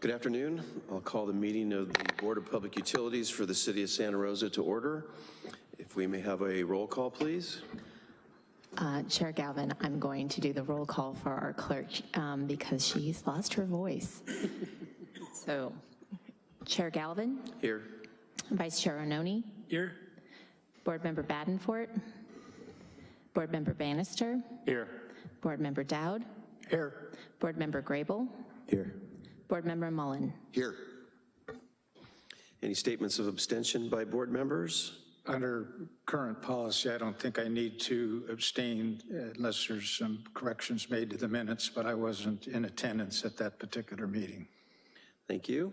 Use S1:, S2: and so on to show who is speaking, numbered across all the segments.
S1: Good afternoon. I'll call the meeting of the Board of Public Utilities for the City of Santa Rosa to order. If we may have a roll call, please.
S2: Uh, Chair Galvin, I'm going to do the roll call for our clerk um, because she's lost her voice. So, Chair Galvin,
S1: Here.
S2: Vice Chair Ononi,
S3: Here.
S2: Board Member Badenfort, Board Member Bannister,
S3: Here.
S2: Board Member Dowd,
S3: Here.
S2: Board Member Grable,
S3: Here.
S2: Board Member Mullen.
S1: Here. Any statements of abstention by board members?
S4: Under current policy, I don't think I need to abstain unless there's some corrections made to the minutes, but I wasn't in attendance at that particular meeting.
S1: Thank you.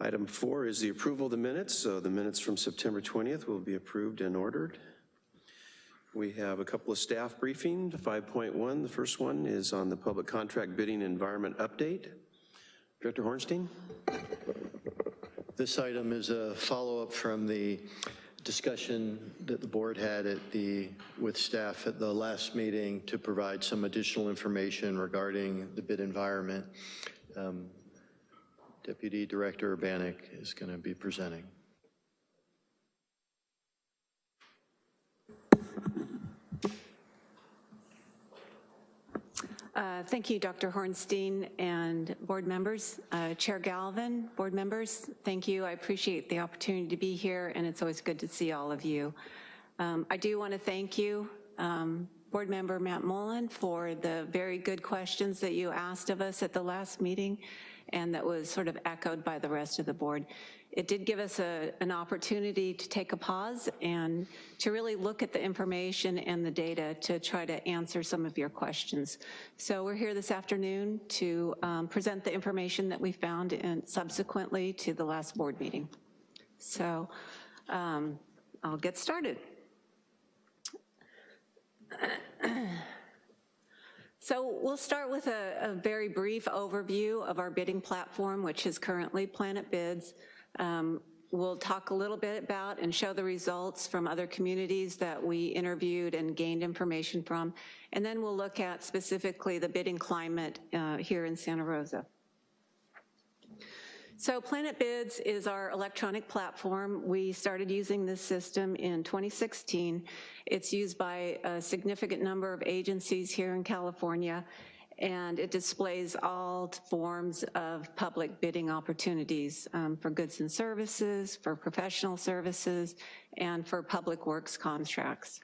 S1: Item four is the approval of the minutes. So the minutes from September 20th will be approved and ordered. We have a couple of staff briefings. 5.1, the first one is on the public contract bidding environment update. Director Hornstein?
S5: This item is a follow-up from the discussion that the board had at the, with staff at the last meeting to provide some additional information regarding the bid environment. Um, Deputy Director Urbanek is going to be presenting.
S6: Uh, Thank you, Dr. Hornstein and board members. Uh, Chair Galvin, board members, thank you. I appreciate the opportunity to be here, and it's always good to see all of you. Um, I do want to thank you, um, Board Member Matt Mullen, for the very good questions that you asked of us at the last meeting, and that was sort of echoed by the rest of the board. It did give us a, an opportunity to take a pause and to really look at the information and the data to try to answer some of your questions. So we're here this afternoon to um, present the information that we found and subsequently to the last board meeting. So um, I'll get started. So we'll start with a, a, very brief overview of our bidding platform, which is currently Planet Bids. Um, we'll talk a little bit about and show the results from other communities that we interviewed and gained information from. And then we'll look at specifically the bidding climate uh, here in Santa Rosa. So Planet Bids is our electronic platform. We started using this system in 2016. It's used by a significant number of agencies here in California, and it displays all forms of public bidding opportunities um, for goods and services, for professional services, and for public works contracts.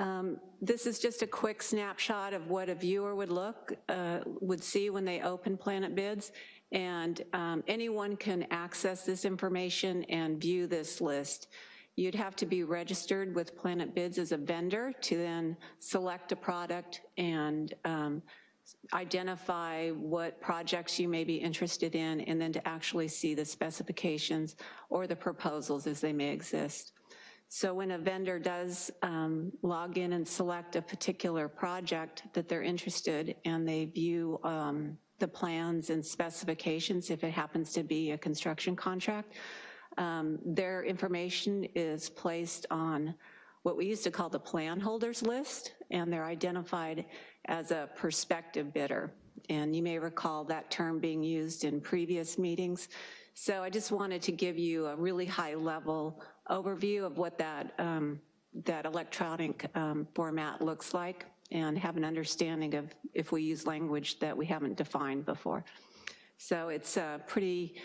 S6: Um, this is just a quick snapshot of what a viewer would look, uh, would see when they open Planet Bids, and um, anyone can access this information and view this list. You'd have to be registered with Planet Bids as a vendor to then select a product and um, identify what projects you may be interested in and then to actually see the specifications or the proposals as they may exist. So when a vendor does um, log in and select a particular project that they're interested and they view um, the plans and specifications if it happens to be a construction contract, um, their information is placed on what we used to call the plan holders list and they're identified as a prospective bidder. And you may recall that term being used in previous meetings. So I just wanted to give you a really high level overview of what that, um, that electronic um, format looks like and have an understanding of if we use language that we haven't defined before. So it's uh, pretty,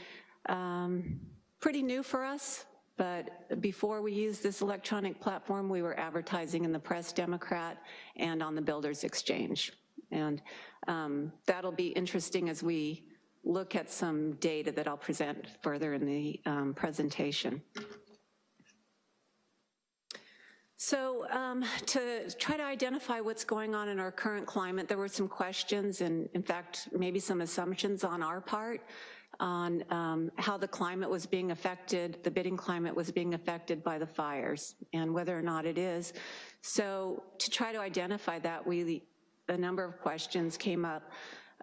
S6: um, pretty new for us, but before we used this electronic platform, we were advertising in the Press Democrat and on the Builders Exchange. And um, that'll be interesting as we look at some data that I'll present further in the um, presentation. So um, to try to identify what's going on in our current climate, there were some questions and in fact, maybe some assumptions on our part on um, how the climate was being affected, the bidding climate was being affected by the fires and whether or not it is. So to try to identify that, we, a number of questions came up.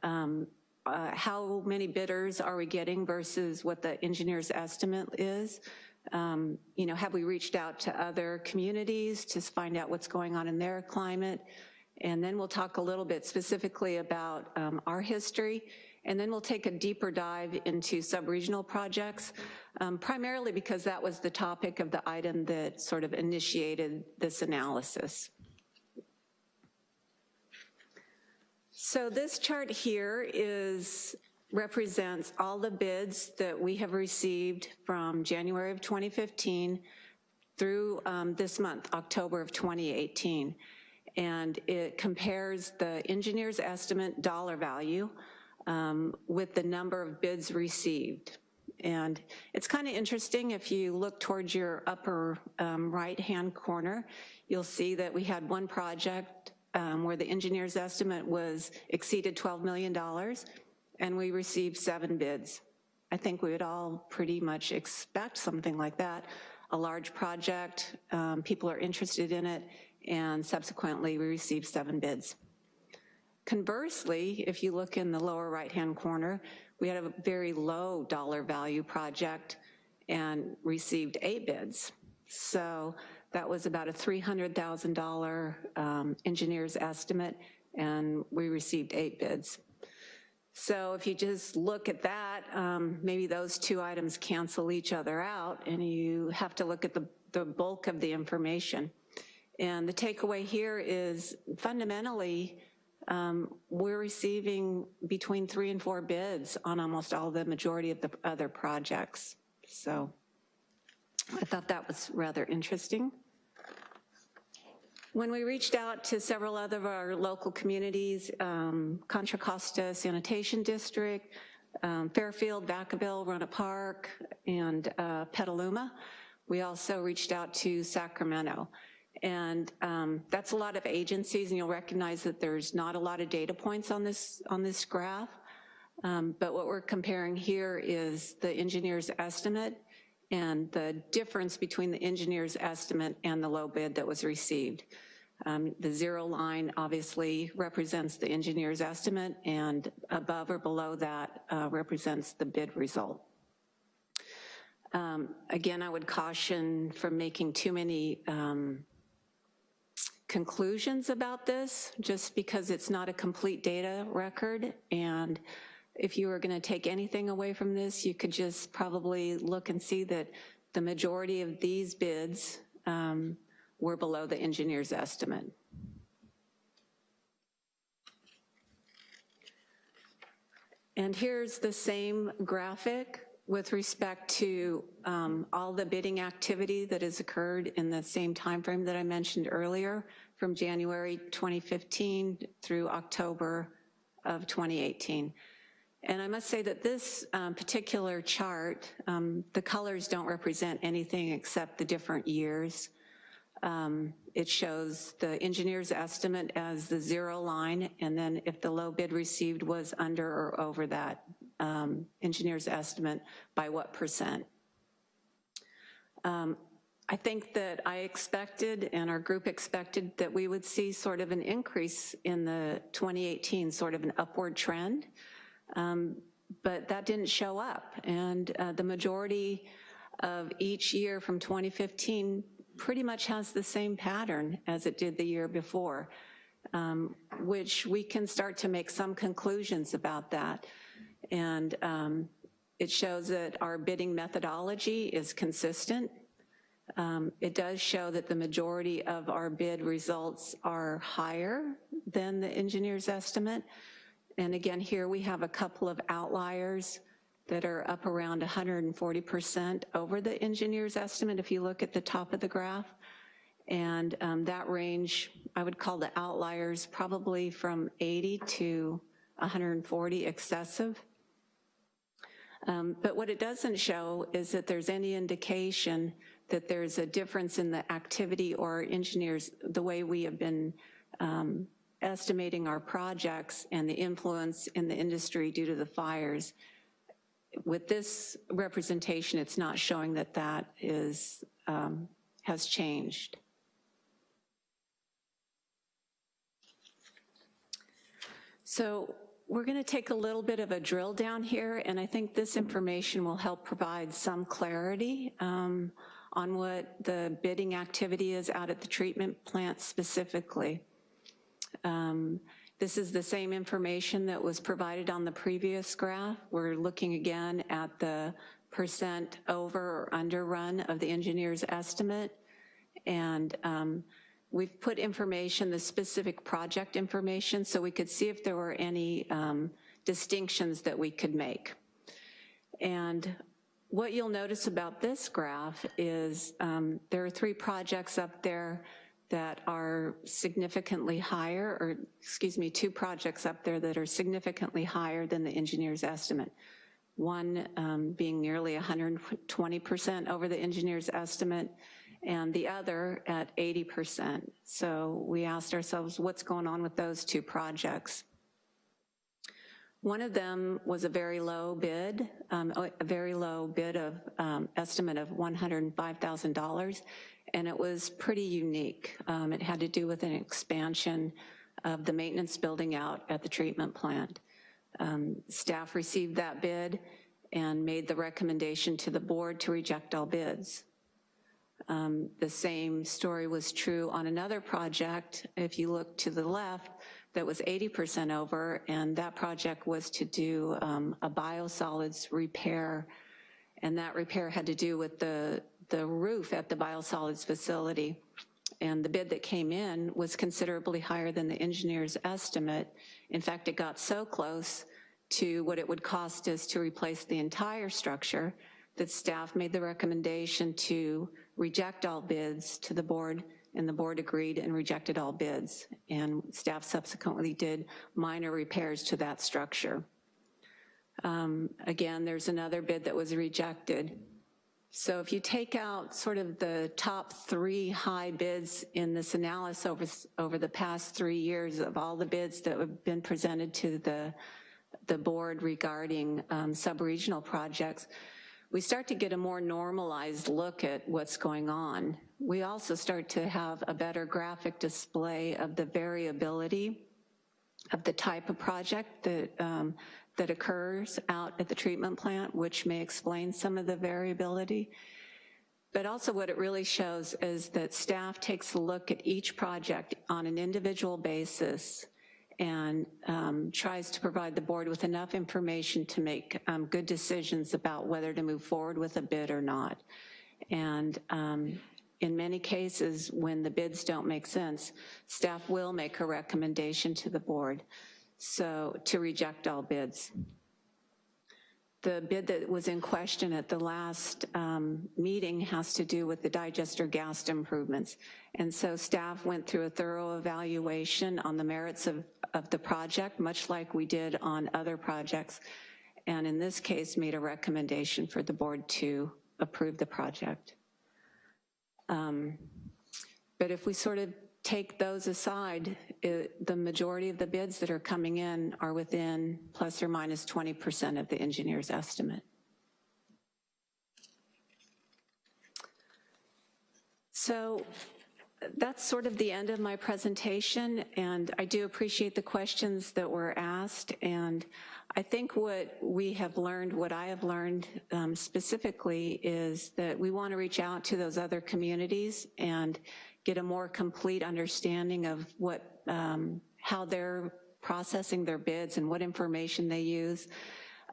S6: Um, uh, how many bidders are we getting versus what the engineer's estimate is? Um, you know, have we reached out to other communities to find out what's going on in their climate? And then we'll talk a little bit specifically about um, our history, and then we'll take a deeper dive into sub-regional projects, um, primarily because that was the topic of the item that sort of initiated this analysis. So this chart here is, represents all the bids that we have received from January of 2015 through um, this month, October of 2018. And it compares the engineer's estimate dollar value um, with the number of bids received. And it's kind of interesting, if you look towards your upper um, right-hand corner, you'll see that we had one project um, where the engineer's estimate was exceeded $12 million, and we received seven bids. I think we would all pretty much expect something like that. A large project, um, people are interested in it, and subsequently we received seven bids. Conversely, if you look in the lower right-hand corner, we had a very low dollar value project and received eight bids. So that was about a $300,000 um, engineer's estimate, and we received eight bids. So if you just look at that, um, maybe those two items cancel each other out, and you have to look at the, the bulk of the information. And the takeaway here is fundamentally, um, we're receiving between three and four bids on almost all the majority of the other projects. So I thought that was rather interesting. When we reached out to several other of our local communities, um, Contra Costa Sanitation District, um, Fairfield, Vacaville, Rohnert Park, and uh, Petaluma, we also reached out to Sacramento. And um, that's a lot of agencies, and you'll recognize that there's not a lot of data points on this, on this graph. Um, but what we're comparing here is the engineer's estimate and the difference between the engineer's estimate and the low bid that was received. Um, the zero line obviously represents the engineer's estimate and above or below that uh, represents the bid result. Um, again, I would caution from making too many um, conclusions about this just because it's not a complete data record and if you were going to take anything away from this, you could just probably look and see that the majority of these bids um, were below the engineer's estimate. And here's the same graphic with respect to um, all the bidding activity that has occurred in the same time frame that I mentioned earlier, from January 2015 through October of 2018. And I must say that this um, particular chart, um, the colors don't represent anything except the different years. Um, it shows the engineer's estimate as the zero line, and then if the low bid received was under or over that um, engineer's estimate, by what percent. Um, I think that I expected and our group expected that we would see sort of an increase in the 2018, sort of an upward trend. Um, but that didn't show up. And uh, the majority of each year from 2015 pretty much has the same pattern as it did the year before, um, which we can start to make some conclusions about that. And um, it shows that our bidding methodology is consistent. Um, it does show that the majority of our bid results are higher than the engineer's estimate, and again, here we have a couple of outliers that are up around 140% over the engineer's estimate if you look at the top of the graph. And um, that range, I would call the outliers probably from 80 to 140 excessive. Um, but what it doesn't show is that there's any indication that there's a difference in the activity or engineers, the way we have been um, estimating our projects and the influence in the industry due to the fires. With this representation, it's not showing that that is, um, has changed. So we're gonna take a little bit of a drill down here, and I think this information will help provide some clarity um, on what the bidding activity is out at the treatment plant specifically. Um, This is the same information that was provided on the previous graph. We're looking again at the percent over or under run of the engineer's estimate. And um, we've put information, the specific project information, so we could see if there were any um, distinctions that we could make. And what you'll notice about this graph is um, there are three projects up there that are significantly higher, or excuse me, two projects up there that are significantly higher than the engineer's estimate. One um, being nearly 120% over the engineer's estimate, and the other at 80%. So we asked ourselves, what's going on with those two projects? One of them was a very low bid, um, a very low bid of um, estimate of $105,000, and it was pretty unique. Um, It had to do with an expansion of the maintenance building out at the treatment plant. Um, Staff received that bid and made the recommendation to the board to reject all bids. Um, The same story was true on another project, if you look to the left, that was 80% over, and that project was to do um, a biosolids repair, and that repair had to do with the, the roof at the biosolids facility. And the bid that came in was considerably higher than the engineer's estimate. In fact, it got so close to what it would cost us to replace the entire structure that staff made the recommendation to reject all bids to the board, and the board agreed and rejected all bids. And staff subsequently did minor repairs to that structure. Um, Again, there's another bid that was rejected. So if you take out sort of the top three high bids in this analysis over, over the past three years of all the bids that have been presented to the, the board regarding um, sub-regional projects, we start to get a more normalized look at what's going on. We also start to have a better graphic display of the variability of the type of project that, um, that occurs out at the treatment plant, which may explain some of the variability. But also what it really shows is that staff takes a look at each project on an individual basis and um, tries to provide the board with enough information to make um, good decisions about whether to move forward with a bid or not. And um, in many cases, when the bids don't make sense, staff will make a recommendation to the board, so to reject all bids. The bid that was in question at the last um, meeting has to do with the digester gas improvements. And so staff went through a thorough evaluation on the merits of, of the project, much like we did on other projects, and in this case made a recommendation for the board to approve the project. Um, But if we sort of take those aside, it- the majority of the bids that are coming in are within plus or minus 20% of the engineer's estimate. So that's sort of the end of my presentation, and I do appreciate the questions that were asked, and I think what we have learned, what I have learned um, specifically, is that we want to reach out to those other communities and get a more complete understanding of what, um, how they're processing their bids and what information they use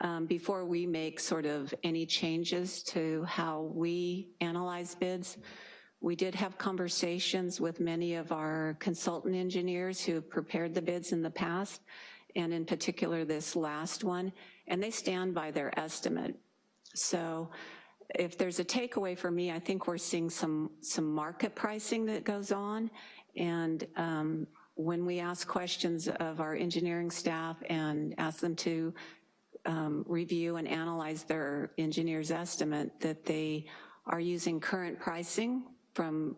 S6: um, before we make sort of any changes to how we analyze bids. We did have conversations with many of our consultant engineers who prepared the bids in the past, and in particular this last one, and they stand by their estimate. So if there's a takeaway for me, I think we're seeing some, some market pricing that goes on, and um, when we ask questions of our engineering staff and ask them to um, review and analyze their engineer's estimate, that they are using current pricing from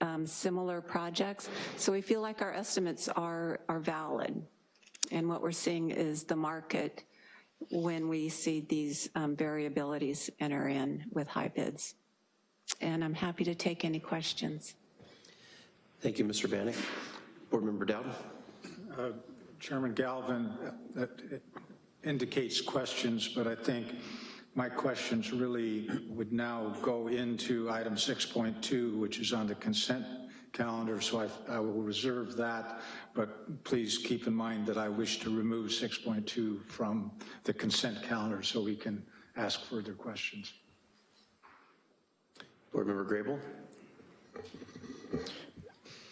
S6: um, similar projects. So we feel like our estimates are, are valid. And what we're seeing is the market when we see these um, variabilities enter in with high bids. And I'm happy to take any questions.
S1: Thank you, Mr. Bannick. Board Member Dowd?
S4: Chairman Galvin, uh, that indicates questions, but I think my questions really would now go into item 6.2, which is on the consent calendar, so I, I will reserve that, but please keep in mind that I wish to remove 6.2 from the consent calendar so we can ask further questions.
S1: Board Member Grable?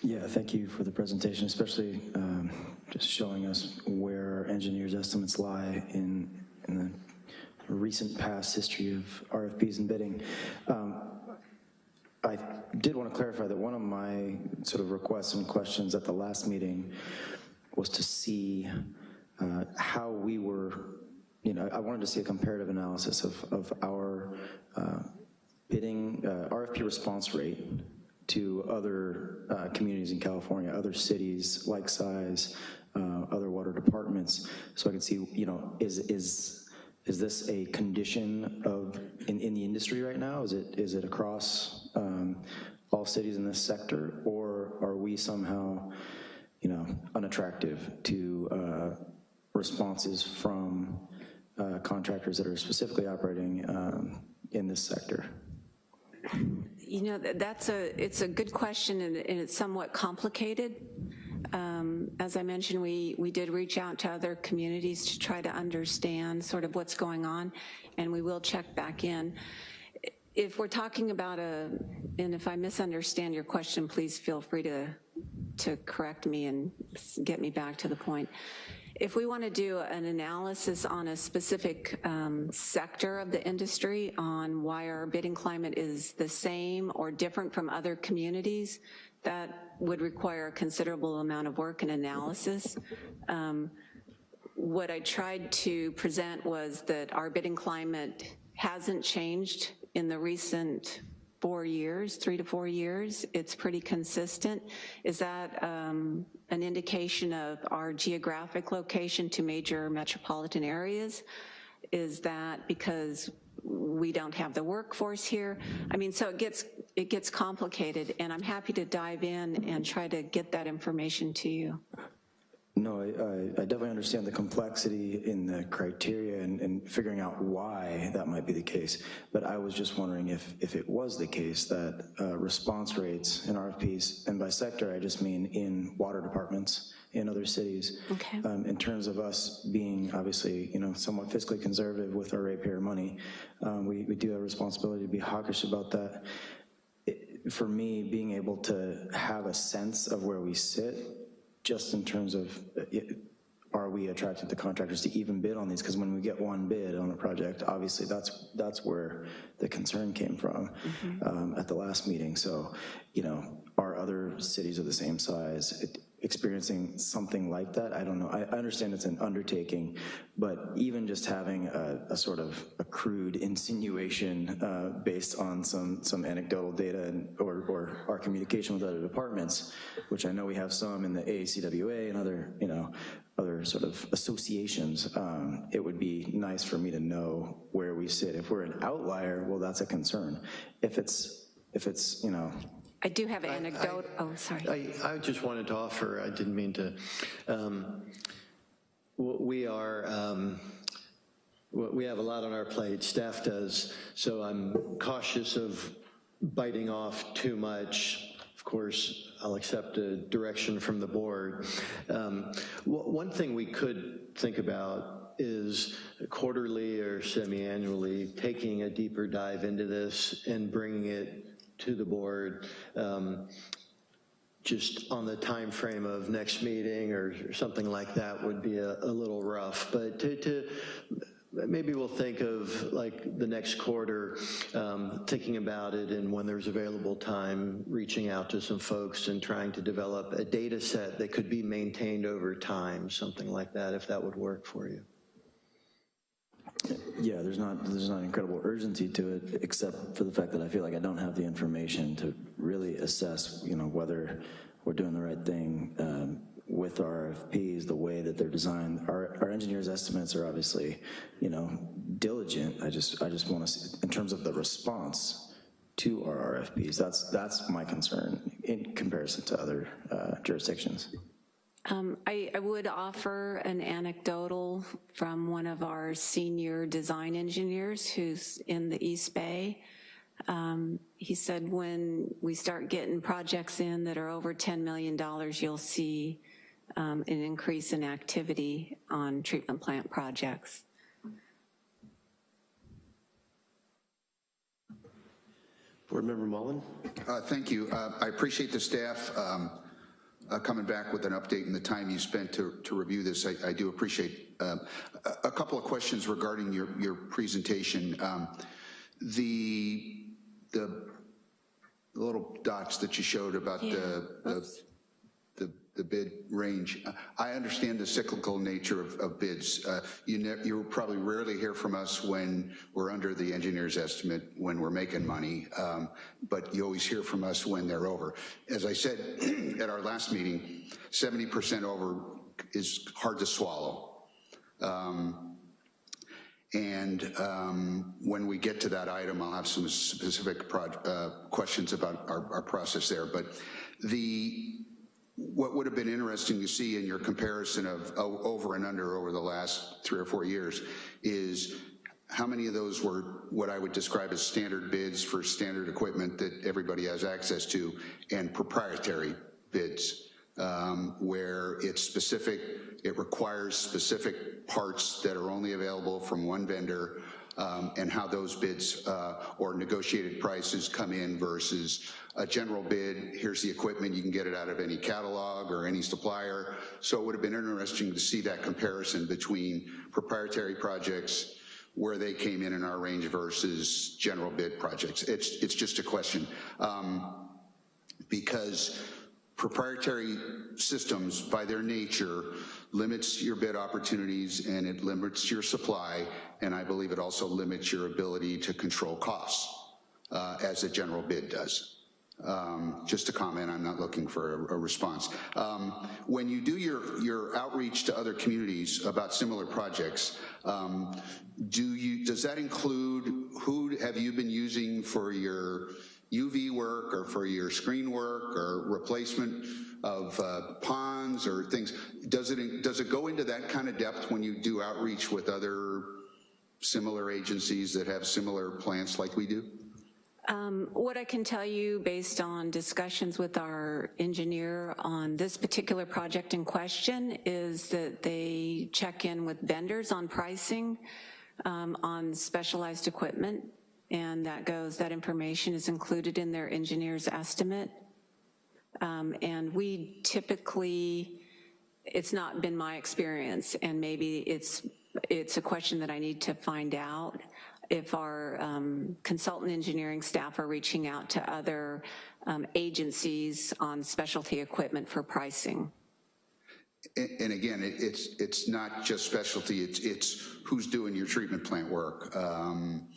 S3: Yeah, thank you for the presentation, especially um, just showing us where engineers' estimates lie in, in the recent past history of RFPs and bidding. Um, I did want to clarify that one of my sort of requests and questions at the last meeting was to see uh, how we were, you know, I wanted to see a comparative analysis of, of our uh, bidding, uh, RFP response rate to other uh, communities in California, other cities like size, uh, other water departments, so I could see, you know, is, is, is this a condition of, in, in the industry right now? Is it, is it across um, all cities in this sector, or are we somehow, you know, unattractive to uh, responses from uh, contractors that are specifically operating um, in this sector?
S6: You know, that's a, it's a good question, and and it's somewhat complicated. Um, As I mentioned, we, we did reach out to other communities to try to understand sort of what's going on, and we will check back in. If we're talking about a, and if I misunderstand your question, please feel free to, to correct me and get me back to the point. If we want to do an analysis on a specific um, sector of the industry on why our bidding climate is the same or different from other communities, that would require a considerable amount of work and analysis. Um, What I tried to present was that our bidding climate hasn't changed in the recent four years, three to four years. It's pretty consistent. Is that um, an indication of our geographic location to major metropolitan areas? Is that because we don't have the workforce here? I mean, so it gets, it gets complicated, and I'm happy to dive in and try to get that information to you.
S3: No, I, I- definitely understand the complexity in the criteria and, and figuring out why that might be the case. But I was just wondering if, if it was the case that uh, response rates in RFPs, and by sector, I just mean in water departments in other cities.
S6: Okay.
S3: um, In terms of us being, obviously, you know, somewhat fiscally conservative with our ratepayer money, um, we, we do have a responsibility to be hawkish about that. It- For me, being able to have a sense of where we sit just in terms of, uh, it- are we attracting the contractors to even bid on these? Because when we get one bid on a project, obviously that's, that's where the concern came from um, at the last meeting. So, you know, are other cities of the same size it- experiencing something like that? I don't know. I understand it's an undertaking, but even just having a, a sort of a crude insinuation uh, based on some, some anecdotal data or, or our communication with other departments, which I know we have some in the AACWA and other, you know, other sort of associations, um, it would be nice for me to know where we sit. If we're an outlier, well, that's a concern. If it's, if it's, you know,
S6: I do have an anecdote, oh, sorry.
S5: I, I just wanted to offer, I didn't mean to, um, we are, um, we have a lot on our plate, staff does, so I'm cautious of biting off too much. Of course, I'll accept a direction from the board. Um, One thing we could think about is quarterly or semi-annually, taking a deeper dive into this and bringing it to the board. Um, just on the time frame of next meeting or something like that would be a, a little rough. But to, to, maybe we'll think of like the next quarter, um, thinking about it and when there's available time, reaching out to some folks and trying to develop a data set that could be maintained over time, something like that, if that would work for you.
S3: Yeah, there's not, there's not incredible urgency to it, except for the fact that I feel like I don't have the information to really assess, you know, whether we're doing the right thing um, with our RFPs, the way that they're designed. Our, our engineers' estimates are obviously, you know, diligent. I just, I just want to, in terms of the response to our RFPs, that's, that's my concern in comparison to other uh, jurisdictions.
S6: Um, I, I would offer an anecdotal from one of our senior design engineers who's in the East Bay. Um, He said when we start getting projects in that are over $10 million, you'll see um, an increase in activity on treatment plant projects.
S1: Board Member Mullen?
S7: Uh, Thank you. Uh, I appreciate the staff um, uh, coming back with an update and the time you spent to to review this. I I do appreciate. um, A a couple of questions regarding your your presentation. Um, The, the little dots that you showed about the, the the, the bid range. I understand the cyclical nature of, of bids. Uh, You you probably rarely hear from us when we're under the engineer's estimate, when we're making money, um, but you always hear from us when they're over. As I said at our last meeting, 70% over is hard to swallow. Um, and um, when we get to that item, I'll have some specific uh, questions about our, our process there. But the, what would have been interesting to see in your comparison of over and under over the last three or four years is how many of those were what I would describe as standard bids for standard equipment that everybody has access to and proprietary bids um, where it's specific, it requires specific parts that are only available from one vendor, um, and how those bids uh, or negotiated prices come in versus a general bid, here's the equipment, you can get it out of any catalog or any supplier. So it would have been interesting to see that comparison between proprietary projects, where they came in in our range versus general bid projects. It's, it's just a question. Um, because proprietary systems, by their nature, limits your bid opportunities and it limits your supply, and I believe it also limits your ability to control costs, uh, as a general bid does. Um, Just a comment, I'm not looking for a, a response. Um, When you do your, your outreach to other communities about similar projects, um, do you, does that include, who have you been using for your UV work or for your screen work or replacement of uh, ponds or things? Does it, does it go into that kind of depth when you do outreach with other similar agencies that have similar plants like we do?
S6: Um, What I can tell you, based on discussions with our engineer on this particular project in question, is that they check in with vendors on pricing um, on specialized equipment, and that goes, that information is included in their engineer's estimate. Um, And we typically, it's not been my experience, and maybe it's, it's a question that I need to find out, if our um, consultant engineering staff are reaching out to other um, agencies on specialty equipment for pricing.
S7: And again, it- it's, it's not just specialty, it's, it's who's doing your treatment plant work um,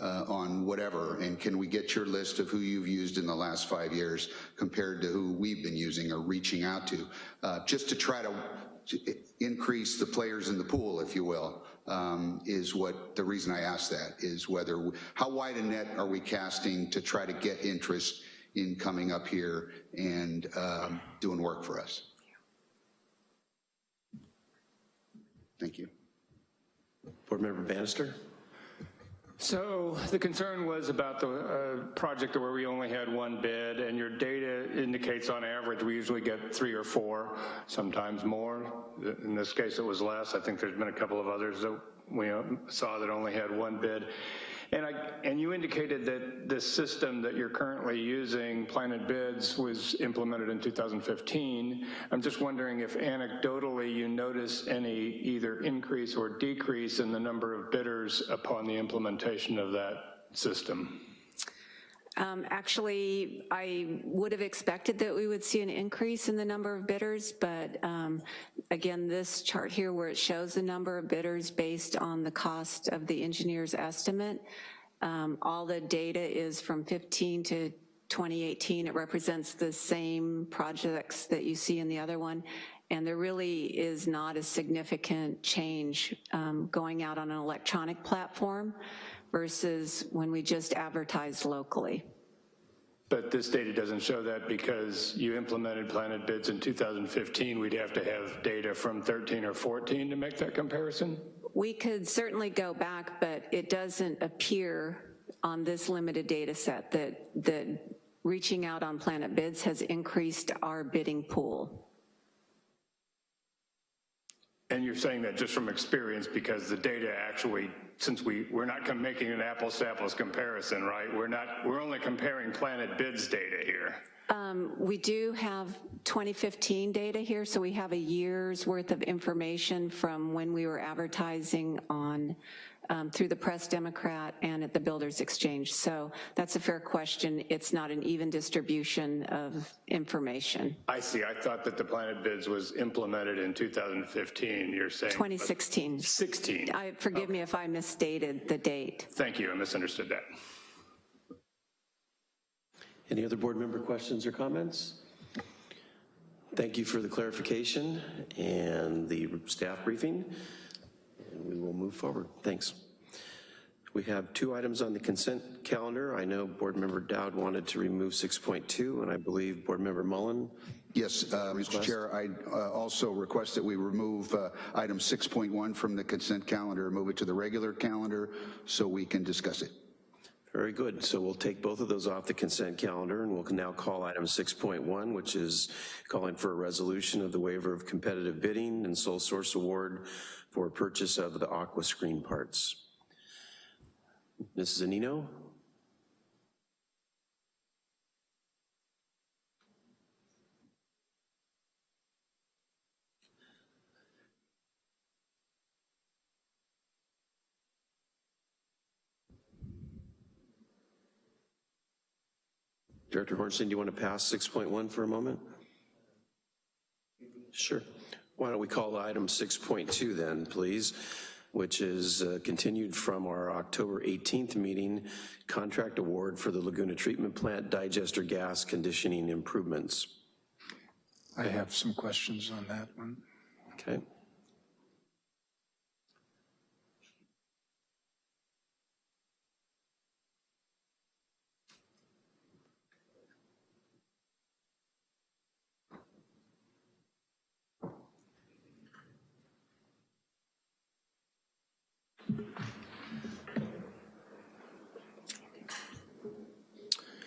S7: uh, on whatever, and can we get your list of who you've used in the last five years compared to who we've been using or reaching out to, uh, just to try to to increase the players in the pool, if you will, um, is what, the reason I ask that, is whether, how wide a net are we casting to try to get interest in coming up here and um, doing work for us? Thank you.
S1: Board Member Bannister?
S8: So the concern was about the uh, project where we only had one bid, and your data indicates on average, we usually get three or four, sometimes more. In this case, it was less. I think there's been a couple of others that we uh, saw that only had one bid. And I, and you indicated that the system that you're currently using, Planet Bids, was implemented in 2015. I'm just wondering if anecdotally you notice any either increase or decrease in the number of bidders upon the implementation of that system.
S6: Um, Actually, I would have expected that we would see an increase in the number of bidders, but um, again, this chart here where it shows the number of bidders based on the cost of the engineer's estimate, um, all the data is from 15 to 2018. It represents the same projects that you see in the other one, and there really is not a significant change um, going out on an electronic platform versus when we just advertised locally.
S8: But this data doesn't show that because you implemented Planet Bids in 2015, we'd have to have data from 13 or 14 to make that comparison?
S6: We could certainly go back, but it doesn't appear on this limited data set, that, that reaching out on Planet Bids has increased our bidding pool.
S8: And you're saying that just from experience because the data actually, since we, we're not making an apples to apples comparison, right? We're not, we're only comparing Planet Bids data here.
S6: Um, We do have 2015 data here, so we have a year's worth of information from when we were advertising on, um, through the Press Democrat and at the Builders Exchange. So that's a fair question. It's not an even distribution of information.
S8: I see, I thought that the Planet Bids was implemented in 2015, you're saying.
S6: 2016.
S8: 16.
S6: I, forgive me if I misstated the date.
S8: Thank you, I misunderstood that.
S1: Any other board member questions or comments? Thank you for the clarification and the staff briefing, and we will move forward. Thanks. We have two items on the consent calendar. I know Board Member Dowd wanted to remove 6.2, and I believe Board Member Mullen.
S7: Yes, uh, Mr. Chair, I uh, also request that we remove uh, item 6.1 from the consent calendar, move it to the regular calendar so we can discuss it.
S1: Very good. So we'll take both of those off the consent calendar, and we'll now call item 6.1, which is calling for a resolution of the waiver of competitive bidding and sole source award for purchase of the aqua screen parts. Mrs. Anino? Director Hornstein, do you want to pass 6.1 for a moment? Sure. Why don't we call item 6.2 then, please, which is uh, continued from our October 18th meeting, contract award for the Laguna Treatment Plant digester gas conditioning improvements.
S4: I have some questions on that one.
S1: Okay.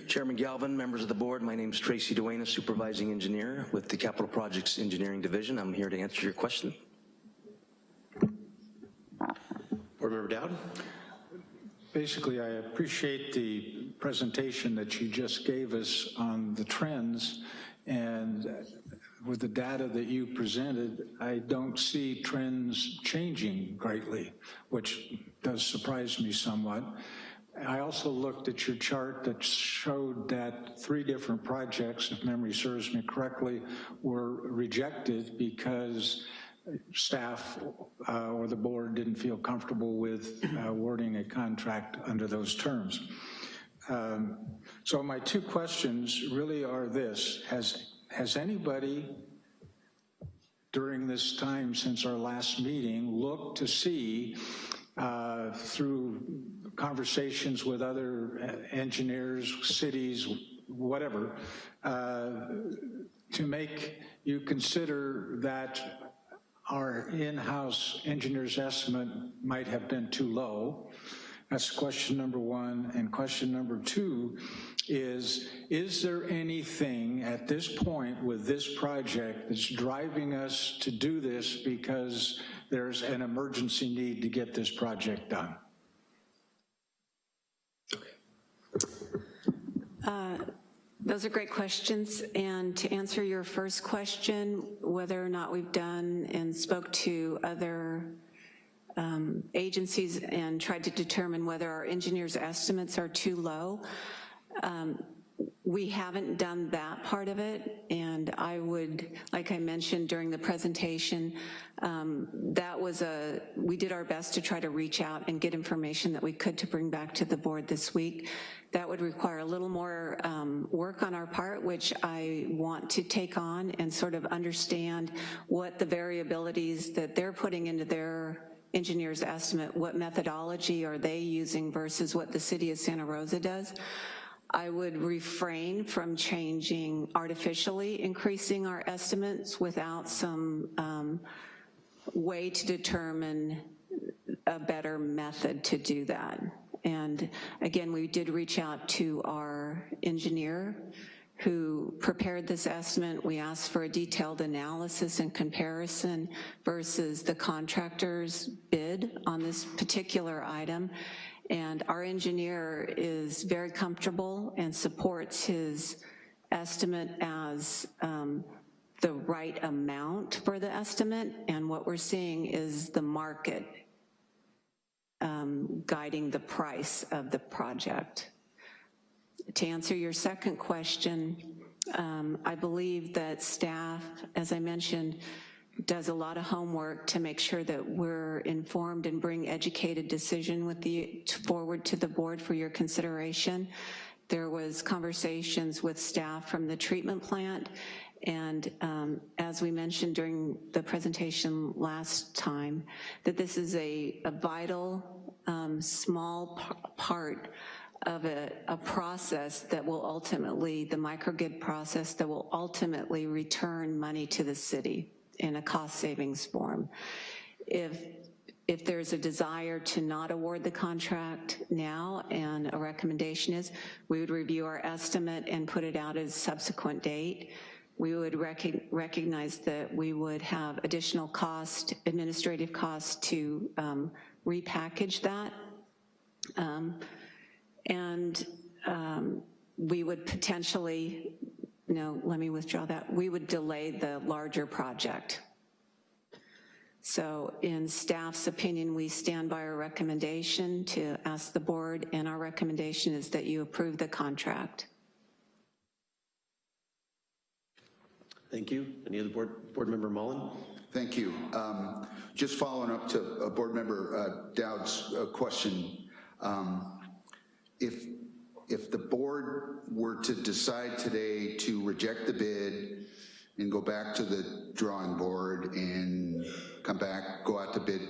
S9: Chairman Galvin, members of the board, my name is Tracy Duane, a supervising engineer with the Capital Projects Engineering Division. I'm here to answer your question.
S1: Board Member Dowd?
S4: Basically, I appreciate the presentation that you just gave us on the trends, and with the data that you presented, I don't see trends changing greatly, which does surprise me somewhat. I also looked at your chart that showed that three different projects, if memory serves me correctly, were rejected because staff uh, or the board didn't feel comfortable with uh, awarding a contract under those terms. Um, So my two questions really are this. Has, has anybody during this time since our last meeting looked to see uh, through conversations with other uh, engineers, cities, whatever, uh, to make you consider that our in-house engineer's estimate might have been too low. That's question number one. And question number two is, is there anything at this point with this project that's driving us to do this because there's an emergency need to get this project done?
S6: Uh, those are great questions, and to answer your first question, whether or not we've done and spoke to other um, agencies and tried to determine whether our engineers' estimates are too low, um, we haven't done that part of it, and I would, like I mentioned during the presentation, um, that was a, we did our best to try to reach out and get information that we could to bring back to the board this week. That would require a little more um, work on our part, which I want to take on and sort of understand what the variabilities that they're putting into their engineer's estimate, what methodology are they using versus what the city of Santa Rosa does. I would refrain from changing artificially increasing our estimates without some um, way to determine a better method to do that. And again, we did reach out to our engineer who prepared this estimate. We asked for a detailed analysis and comparison versus the contractor's bid on this particular item. And our engineer is very comfortable and supports his estimate as um, the right amount for the estimate. And what we're seeing is the market um, guiding the price of the project. To answer your second question, um, I believe that staff, as I mentioned, does a lot of homework to make sure that we're informed and bring educated decision with the, forward to the board for your consideration. There was conversations with staff from the treatment plant, and um, as we mentioned during the presentation last time, that this is a, a vital, um, small part of a, a process that will ultimately, the microgrid process that will ultimately return money to the city in a cost savings form. If, if there's a desire to not award the contract now and a recommendation is, we would review our estimate and put it out as subsequent date. We would rec recognize that we would have additional cost, administrative costs to um, repackage that. Um, and um, we would potentially, no, let me withdraw that, we would delay the larger project. So in staff's opinion, we stand by our recommendation to ask the board, and our recommendation is that you approve the contract.
S1: Thank you. Any other board, board member Mullen?
S7: Thank you. Um, Just following up to uh, Board Member uh, Dowd's uh, question, um, if, if the board were to decide today to reject the bid and go back to the drawing board and come back, go out to bid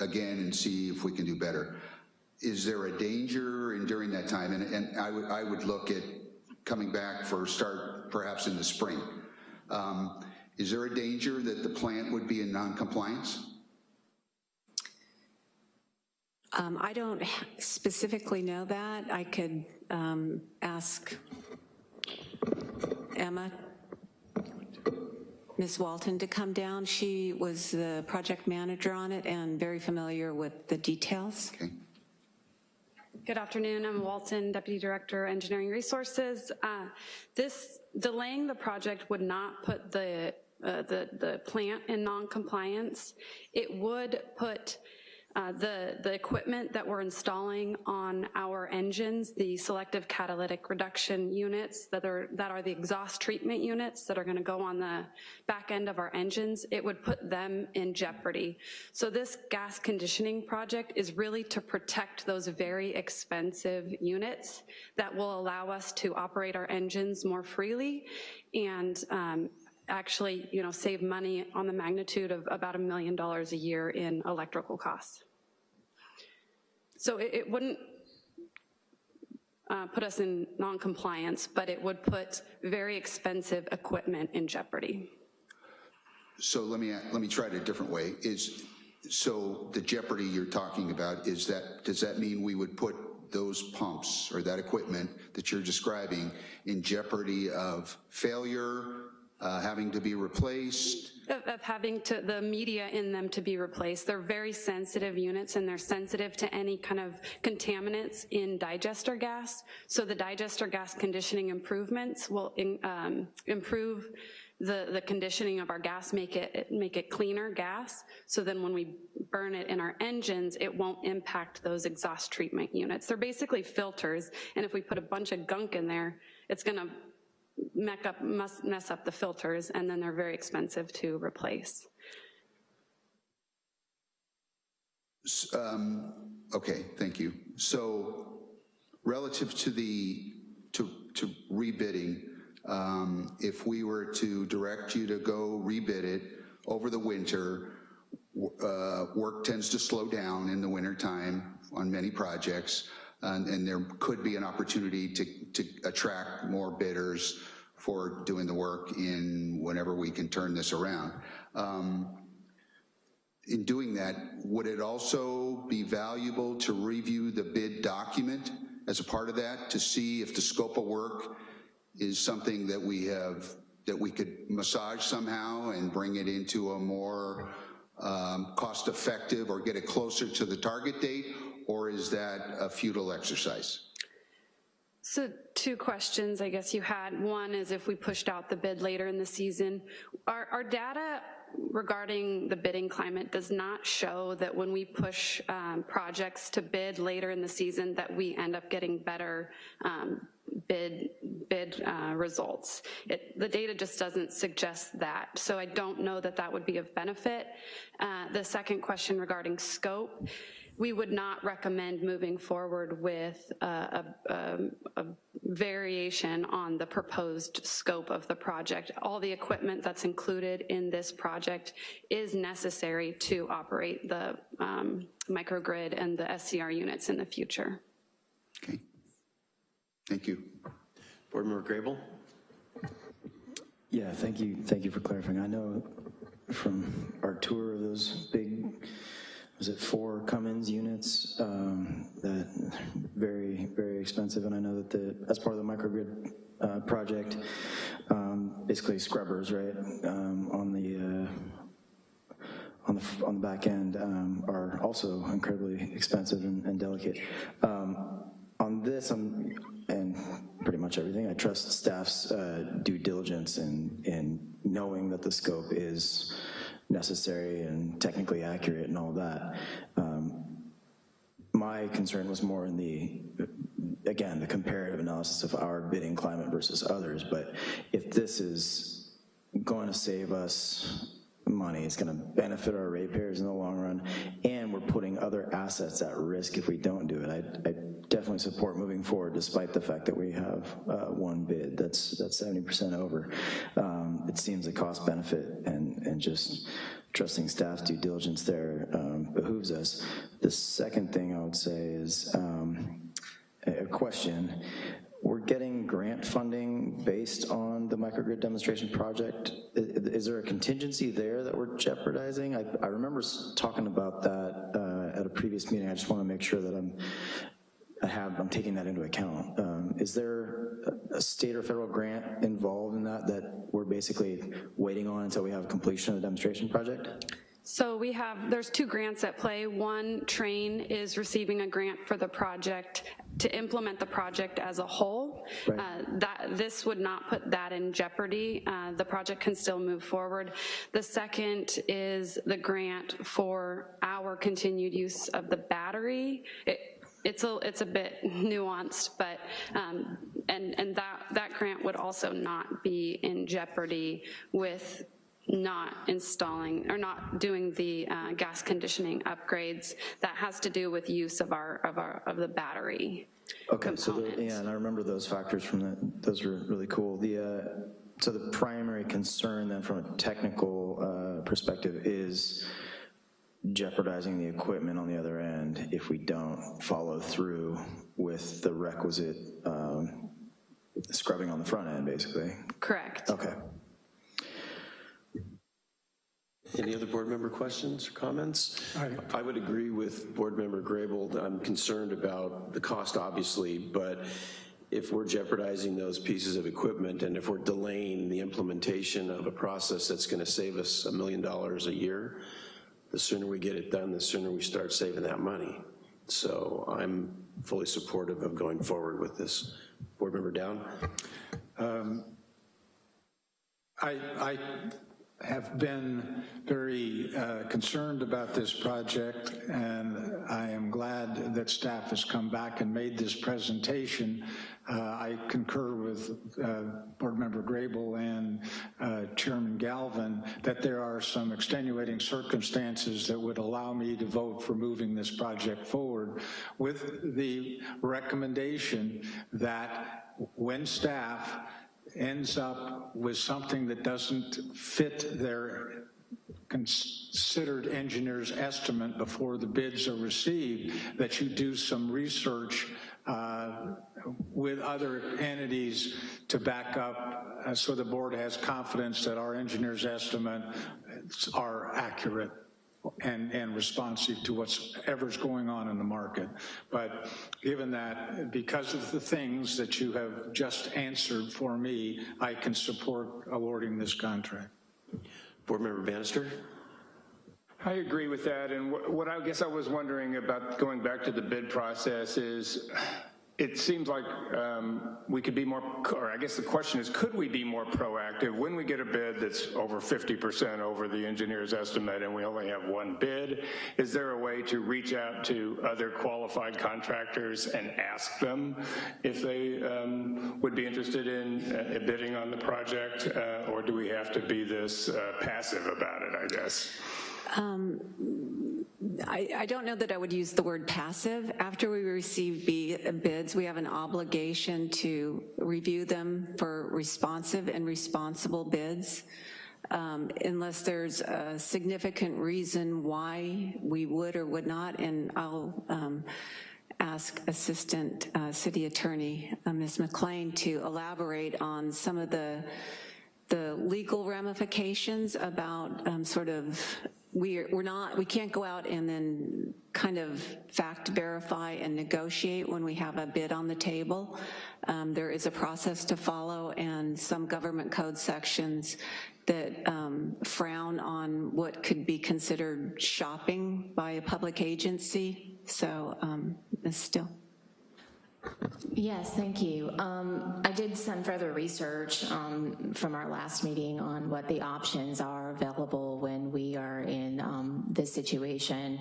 S7: again and see if we can do better, is there a danger in during that time? And, and I would, I would look at coming back for start perhaps in the spring. Um, Is there a danger that the plant would be in non-compliance?
S6: Um, I don't specifically know that. I could um, ask Emma, Ms. Walton to come down. She was the project manager on it and very familiar with the details.
S7: Okay.
S10: Good afternoon, I'm Walton, Deputy Director, Engineering Resources. Uh, This, delaying the project would not put the, uh, the, the plant in non-compliance. It would put uh, the, the equipment that we're installing on our engines, the selective catalytic reduction units that are, that are the exhaust treatment units that are gonna go on the back end of our engines, it would put them in jeopardy. So this gas conditioning project is really to protect those very expensive units that will allow us to operate our engines more freely and um, actually, you know, save money on the magnitude of about a million dollars a year in electrical costs. So it, it wouldn't uh, put us in non-compliance, but it would put very expensive equipment in jeopardy.
S7: So let me, let me try it a different way. Is, so the jeopardy you're talking about, is that, does that mean we would put those pumps or that equipment that you're describing in jeopardy of failure, uh, having to be replaced?
S10: Of, of having to, the media in them to be replaced. They're very sensitive units and they're sensitive to any kind of contaminants in digester gas. So the digester gas conditioning improvements will in, um, improve the, the conditioning of our gas, make it, make it cleaner gas, so then when we burn it in our engines, it won't impact those exhaust treatment units. They're basically filters, and if we put a bunch of gunk in there, it's gonna mess up, mess up the filters, and then they're very expensive to replace.
S7: Um, Okay, thank you. So relative to the, to, to rebidding, um, if we were to direct you to go rebid it over the winter, uh, work tends to slow down in the wintertime on many projects, and, and there could be an opportunity to, to attract more bidders for doing the work in whenever we can turn this around. Um, in doing that, would it also be valuable to review the bid document as a part of that to see if the scope of work is something that we have, that we could massage somehow and bring it into a more um, cost-effective or get it closer to the target date? Or is that a futile exercise?
S10: So two questions I guess you had. One is if we pushed out the bid later in the season. Our, our data regarding the bidding climate does not show that when we push um, projects to bid later in the season that we end up getting better um, bid bid uh, results. It, the data just doesn't suggest that, so I don't know that that would be of benefit. Uh, the second question regarding scope, we would not recommend moving forward with a, a, a, a, variation on the proposed scope of the project. All the equipment that's included in this project is necessary to operate the um, microgrid and the SCR units in the future.
S7: Okay. Thank you.
S1: Board Member Grable?
S3: Yeah, thank you, thank you for clarifying. I know from our tour of those big, was it four Cummins units, um, that very, very expensive, and I know that the, as part of the microgrid uh, project, um, basically scrubbers, right, um, on the, uh, on the, on the back end um, are also incredibly expensive and, and delicate. Um, on this, I'm, and pretty much everything, I trust staff's uh, due diligence in, in knowing that the scope is necessary and technically accurate and all that. Um, my concern was more in the, again, the comparative analysis of our bidding climate versus others, but if this is going to save us money, it's gonna benefit our ratepayers in the long run, and we're putting other assets at risk if we don't do it. I, I definitely support moving forward despite the fact that we have uh, one bid that's that's 70% over. Um, it seems a cost benefit and, and just trusting staff's due diligence there um, behooves us. The second thing I would say is um, a question. Getting grant funding based on the microgrid demonstration project. Is, is there a contingency there that we're jeopardizing? I, I remember talking about that uh, at a previous meeting. I just want to make sure that I'm I have, I'm taking that into account. Um, is there a state or federal grant involved in that that we're basically waiting on until we have completion of the demonstration project?
S10: So we have, there's two grants at play. One, Train is receiving a grant for the project to implement the project as a whole.
S3: Right.
S10: Uh, that This would not put that in jeopardy. Uh, the project can still move forward. The second is the grant for our continued use of the battery. It, it's a, it's a bit nuanced, but, um, and, and that, that grant would also not be in jeopardy with not installing or not doing the uh, gas conditioning upgrades. That has to do with use of our, of our, of the battery
S3: Okay, so, the- yeah, and I remember those factors from that. those were really cool. The, uh, so the primary concern then from a technical uh, perspective is jeopardizing the equipment on the other end if we don't follow through with the requisite um, scrubbing on the front end, basically.
S10: Correct.
S3: Okay.
S1: Any other board member questions or comments? I would agree with Board Member Grable. I'm concerned about the cost, obviously, but if we're jeopardizing those pieces of equipment and if we're delaying the implementation of a process that's gonna save us a million dollars a year, the sooner we get it done, the sooner we start saving that money. So I'm fully supportive of going forward with this. Board Member Dowd?
S4: Um, I, I have been very uh, concerned about this project, and I am glad that staff has come back and made this presentation. Uh, I concur with uh, Board Member Grable and uh, Chairman Galvin that there are some extenuating circumstances that would allow me to vote for moving this project forward with the recommendation that when staff ends up with something that doesn't fit their considered engineer's estimate before the bids are received, that you do some research uh, with other entities to back up uh, so the board has confidence that our engineer's estimates are accurate. And, and responsive to whatever's going on in the market. But given that, because of the things that you have just answered for me, I can support awarding this contract.
S1: Board Member Bannister?
S8: I agree with that, and what I guess I was wondering about going back to the bid process is, it seems like um, we could be more, or I guess the question is, could we be more proactive when we get a bid that's over 50% over the engineer's estimate and we only have one bid? Is there a way to reach out to other qualified contractors and ask them if they um, would be interested in uh, bidding on the project, uh, or do we have to be this uh, passive about it, I guess?
S6: I, I don't know that I would use the word passive. After we receive bids, we have an obligation to review them for responsive and responsible bids. Um, Unless there's a significant reason why we would or would not, and I'll um, ask Assistant uh, City Attorney, uh, Ms. McLean, to elaborate on some of the the legal ramifications about um, sort of, we're, we're not, we can't go out and then kind of fact verify and negotiate when we have a bid on the table. Um, There is a process to follow and some government code sections that um, frown on what could be considered shopping by a public agency. So, um, Still.
S2: Yes, thank you. Um, I did some further research um, from our last meeting on what the options are available when we are in um, this situation.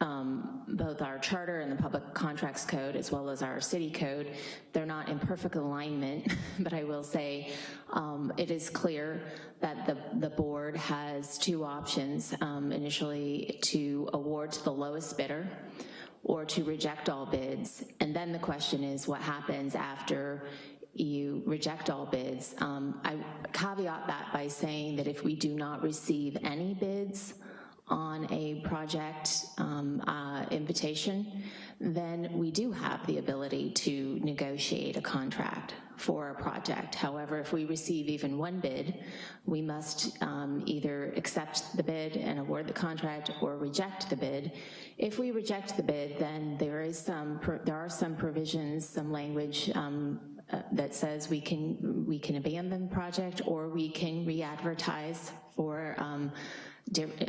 S2: Um, both our charter and the public contracts code, as well as our city code, they're not in perfect alignment, but I will say um, it is clear that the, the board has two options, um, initially to award to the lowest bidder, or to reject all bids. And then the question is what happens after you reject all bids. Um, I caveat that by saying that if we do not receive any bids on a project um, uh, invitation, then we do have the ability to negotiate a contract for a project. However, if we receive even one bid, we must um, either accept the bid and award the contract or reject the bid. If we reject the bid, then there is some, there are some provisions, some language um, uh, that says we can, we can abandon the project or we can re-advertise for um,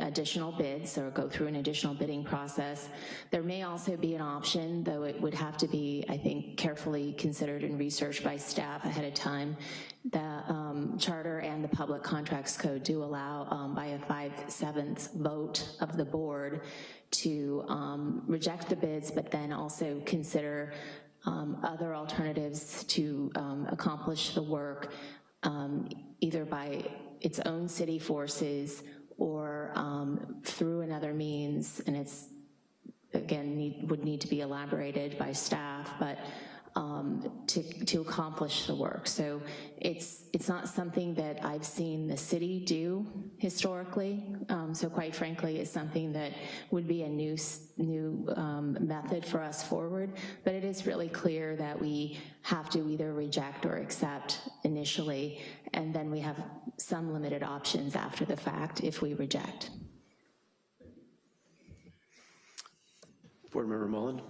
S2: additional bids or go through an additional bidding process. There may also be an option, though it would have to be, I think, carefully considered and researched by staff ahead of time. The um, charter and the public contracts code do allow um, by a 5/7 vote of the board to um, reject the bids, but then also consider um, other alternatives to um, accomplish the work, um, either by its own city forces or um, through another means, and it's, again, need, would need to be elaborated by staff, but to, to accomplish the work. So it's, it's not something that I've seen the city do historically, um, so quite frankly, it's something that would be a new, new um, method for us forward, but it is really clear that we have to either reject or accept initially, and then we have some limited options after the fact if we reject.
S1: Board Member Mullen?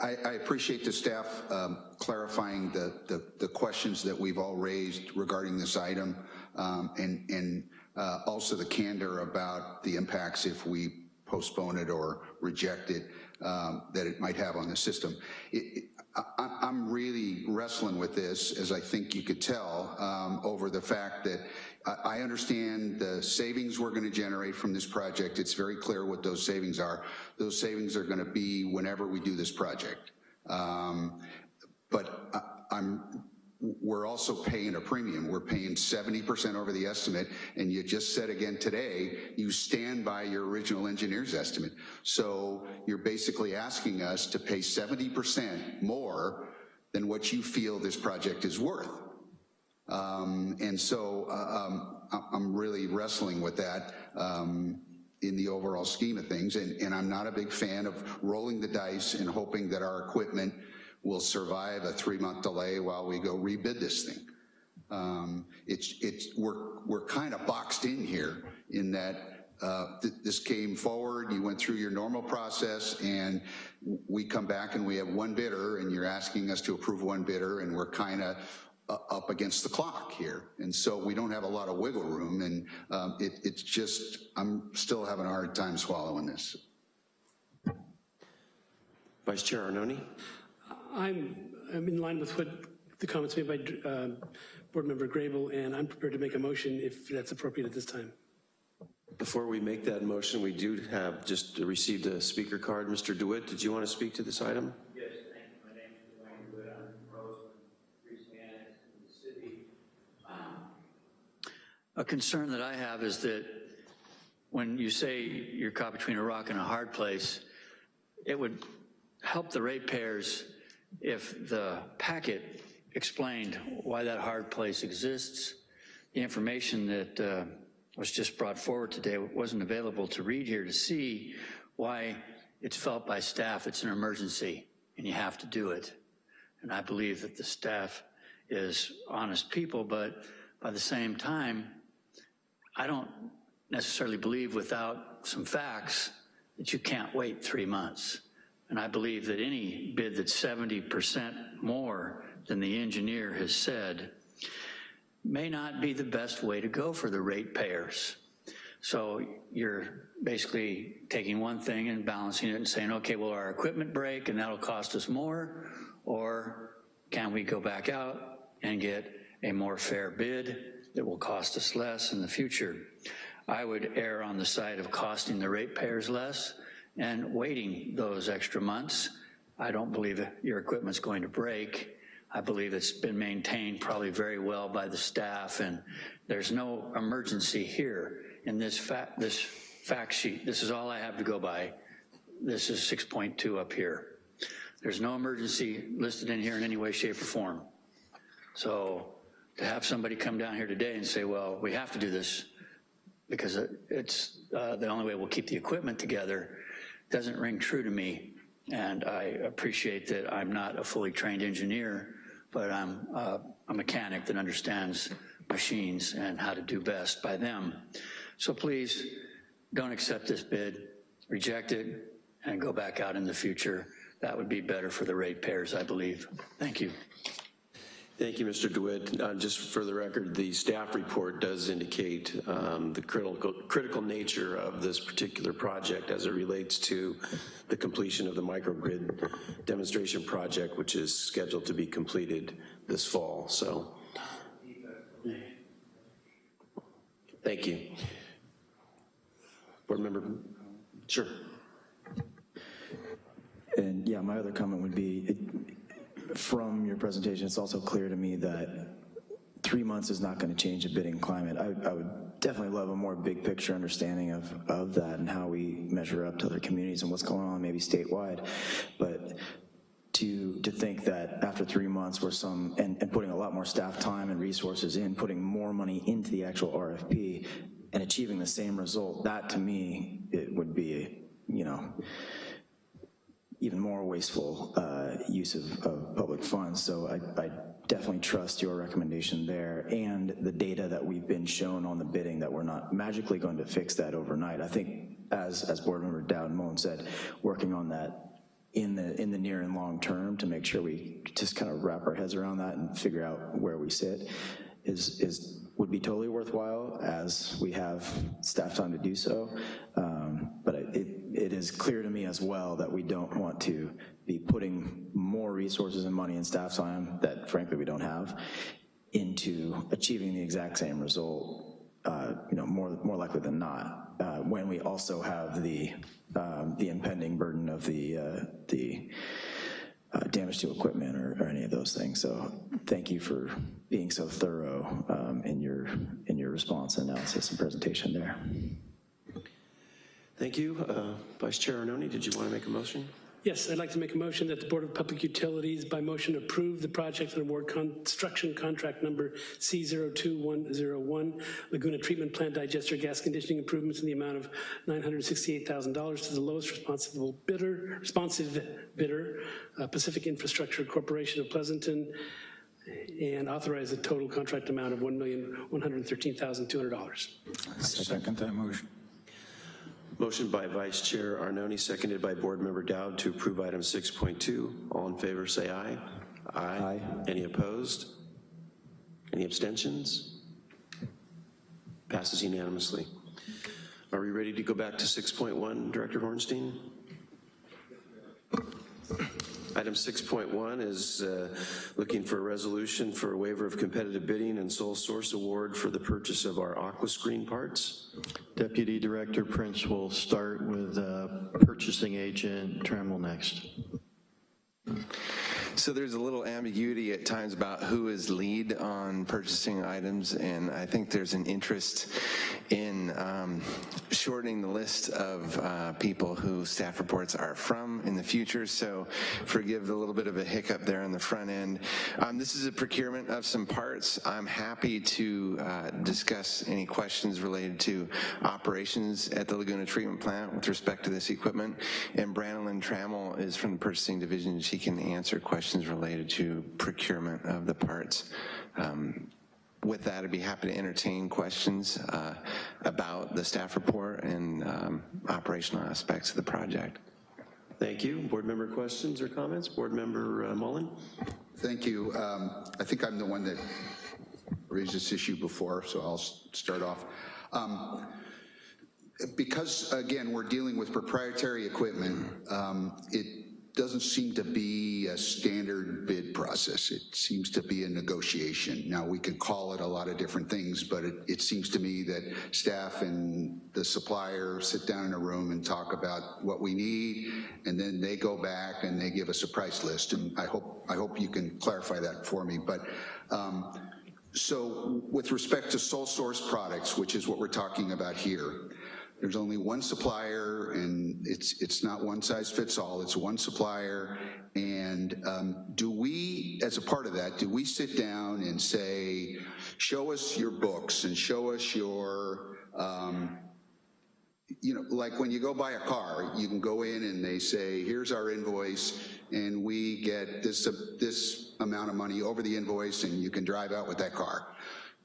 S7: I, I appreciate the staff um, clarifying the, the, the questions that we've all raised regarding this item, um, and, and uh, also the candor about the impacts if we postpone it or reject it, um, that it might have on the system. It- I, I'm really wrestling with this, as I think you could tell, um, over the fact that I, understand the savings we're gonna generate from this project. It's very clear what those savings are. Those savings are gonna be whenever we do this project. Um, But I'm, we're also paying a premium. We're paying 70% over the estimate, and you just said again today, you stand by your original engineer's estimate. So you're basically asking us to pay 70% more than what you feel this project is worth. Um, And so uh, um, I'm really wrestling with that um, in the overall scheme of things, and and I'm not a big fan of rolling the dice and hoping that our equipment will survive a three-month delay while we go rebid this thing. Um, It's, it's, we're, we're kind of boxed in here in that uh, th- this came forward, you went through your normal process, and we come back and we have one bidder, and you're asking us to approve one bidder, and we're kind of up against the clock here. And so we don't have a lot of wiggle room, and um, it, it's just, I'm still having a hard time swallowing this.
S1: Vice Chair Arnone?
S11: I'm, I'm in line with what the comments made by uh, Board Member Grable, and I'm prepared to make a motion if that's appropriate at this time.
S1: Before we make that motion, we do have just received a speaker card. Mr. DeWitt, did you want to speak to this item?
S12: Yes, thank you. My name is Dwayne DeWitt. I'm from Roseland, recently annexed to the city. A concern that I have is that when you say you're caught between a rock and a hard place, it would help the ratepayers if the packet explained why that hard place exists. The information that uh, was just brought forward today wasn't available to read here to see why it's felt by staff it's an emergency and you have to do it. And I believe that the staff is honest people, but by the same time, I don't necessarily believe without some facts that you can't wait three months. And I believe that any bid that's 70% more than the engineer has said may not be the best way to go for the ratepayers. So you're basically taking one thing and balancing it and saying, okay, will our equipment break and that'll cost us more? Or can we go back out and get a more fair bid that will cost us less in the future? I would err on the side of costing the ratepayers less and waiting those extra months. I don't believe your equipment's going to break. I believe it's been maintained probably very well by the staff and there's no emergency here in this fact, this fact sheet. This is all I have to go by. This is 6.2 up here. There's no emergency listed in here in any way, shape, or form. So to have somebody come down here today and say, well, we have to do this because it's uh, the only way we'll keep the equipment together doesn't ring true to me. And I appreciate that I'm not a fully trained engineer, but I'm a mechanic that understands machines and how to do best by them. So please don't accept this bid, reject it, and go back out in the future. That would be better for the ratepayers, I believe. Thank you.
S1: Thank you, Mr. DeWitt. Uh, just for the record, the staff report does indicate um, the critical, critical nature of this particular project as it relates to the completion of the microgrid demonstration project, which is scheduled to be completed this fall. So, thank you. Board member, sure.
S3: And yeah, my other comment would be, it, from your presentation, it's also clear to me that three months is not going to change the bidding climate. I, I, would definitely love a more big picture understanding of, of that and how we measure up to other communities and what's going on maybe statewide. But to, to think that after three months we're some, and, and putting a lot more staff time and resources in, putting more money into the actual RFP and achieving the same result, that to me, it would be, you know, even more wasteful uh, use of, of, public funds. So I, I, definitely trust your recommendation there and the data that we've been shown on the bidding that we're not magically going to fix that overnight. I think as, as board member Dowd Moen said, working on that in the, in the near and long term to make sure we just kind of wrap our heads around that and figure out where we sit is, is would be totally worthwhile as we have staff time to do so. Um, but is clear to me as well that we don't want to be putting more resources and money and staff time that frankly we don't have into achieving the exact same result, uh, you know, more, more likely than not, uh, when we also have the, um, the impending burden of the, uh, the uh, damage to equipment or, or, any of those things. So thank you for being so thorough um, in your in your response, analysis, and presentation there.
S1: Thank you. Uh, Vice Chair Arnone, did you want to make a motion?
S11: Yes, I'd like to make a motion that the Board of Public Utilities by motion approve the project and award construction contract number C02101, Laguna Treatment Plant Digester Gas Conditioning Improvements in the amount of $968,000 to the lowest responsible bidder, responsive bidder, uh, Pacific Infrastructure Corporation of Pleasanton, and authorize a total contract amount of $1,113,200.
S4: Second that motion.
S1: Motion by Vice Chair Arnone, seconded by Board Member Dowd to approve item 6.2. All in favor, say aye.
S3: Aye.
S1: Any opposed? Any abstentions? Passes unanimously. Are we ready to go back to 6.1, Director Hornstein? Item 6.1 is uh, looking for a resolution for a waiver of competitive bidding and sole source award for the purchase of our aqua screen parts.
S5: Deputy Director Prince will start with uh, purchasing agent Trammell next.
S13: So there's a little ambiguity at times about who is lead on purchasing items, and I think there's an interest in um, shortening the list of uh, people who staff reports are from in the future, so forgive a little bit of a hiccup there on the front end. Um, This is a procurement of some parts. I'm happy to uh, discuss any questions related to operations at the Laguna Treatment Plant with respect to this equipment, and Brandon Trammell is from the purchasing division. She can answer questions related to procurement of the parts. Um, With that, I'd be happy to entertain questions uh, about the staff report and um, operational aspects of the project.
S1: Thank you. Board member questions or comments? Board member uh, Mullen?
S7: Thank you. Um, I think I'm the one that raised this issue before, so I'll start off. Um, Because, again, we're dealing with proprietary equipment, um, it doesn't seem to be a standard bid process. It seems to be a negotiation. Now, we can call it a lot of different things, but it, it seems to me that staff and the supplier sit down in a room and talk about what we need, and then they go back and they give us a price list, and I hope, I hope you can clarify that for me. But um, so with respect to sole source products, which is what we're talking about here, there's only one supplier and it's, it's not one size fits all, it's one supplier. And um, do we, as a part of that, do we sit down and say, show us your books and show us your, um, you know, like when you go buy a car, you can go in and they say, here's our invoice, and we get this, uh, this amount of money over the invoice, and you can drive out with that car.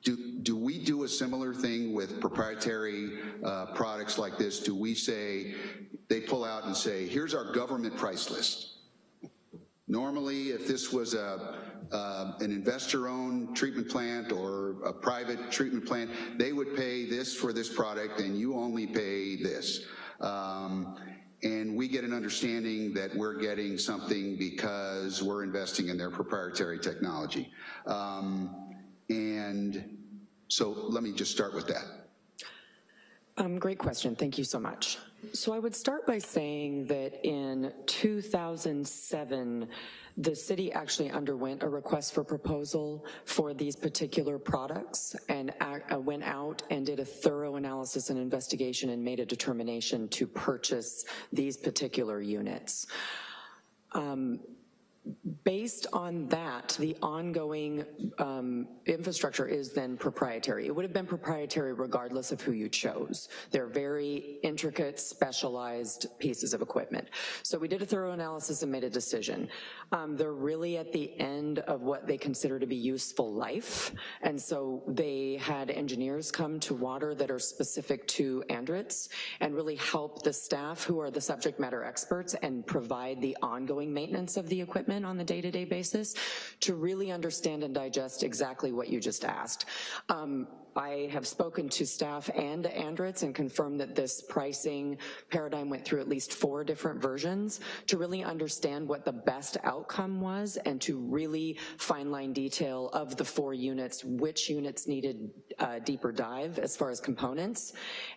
S7: Do, do we do a similar thing with proprietary uh, products like this? Do we say, they pull out and say, here's our government price list? Normally, if this was a, uh, an investor-owned treatment plant or a private treatment plant, they would pay this for this product and you only pay this. Um, and we get an understanding that we're getting something because we're investing in their proprietary technology. Um, and so let me just start with that.
S14: Um, great question, thank you so much. So I would start by saying that in 2007, the city actually underwent a request for proposal for these particular products and uh, went out and did a thorough analysis and investigation and made a determination to purchase these particular units. Um, Based on that, the ongoing um, infrastructure is then proprietary. It would have been proprietary regardless of who you chose. They're very intricate, specialized pieces of equipment. So we did a thorough analysis and made a decision. Um, they're really at the end of what they consider to be useful life, and so they had engineers come to water that are specific to Andritz and really help the staff who are the subject matter experts and provide the ongoing maintenance of the equipment on the day-to-day basis to really understand and digest exactly what you just asked. Um, I have spoken to staff and Andritz and confirmed that this pricing paradigm went through at least four different versions to really understand what the best outcome was and to really fine line detail of the four units, which units needed a deeper dive as far as components,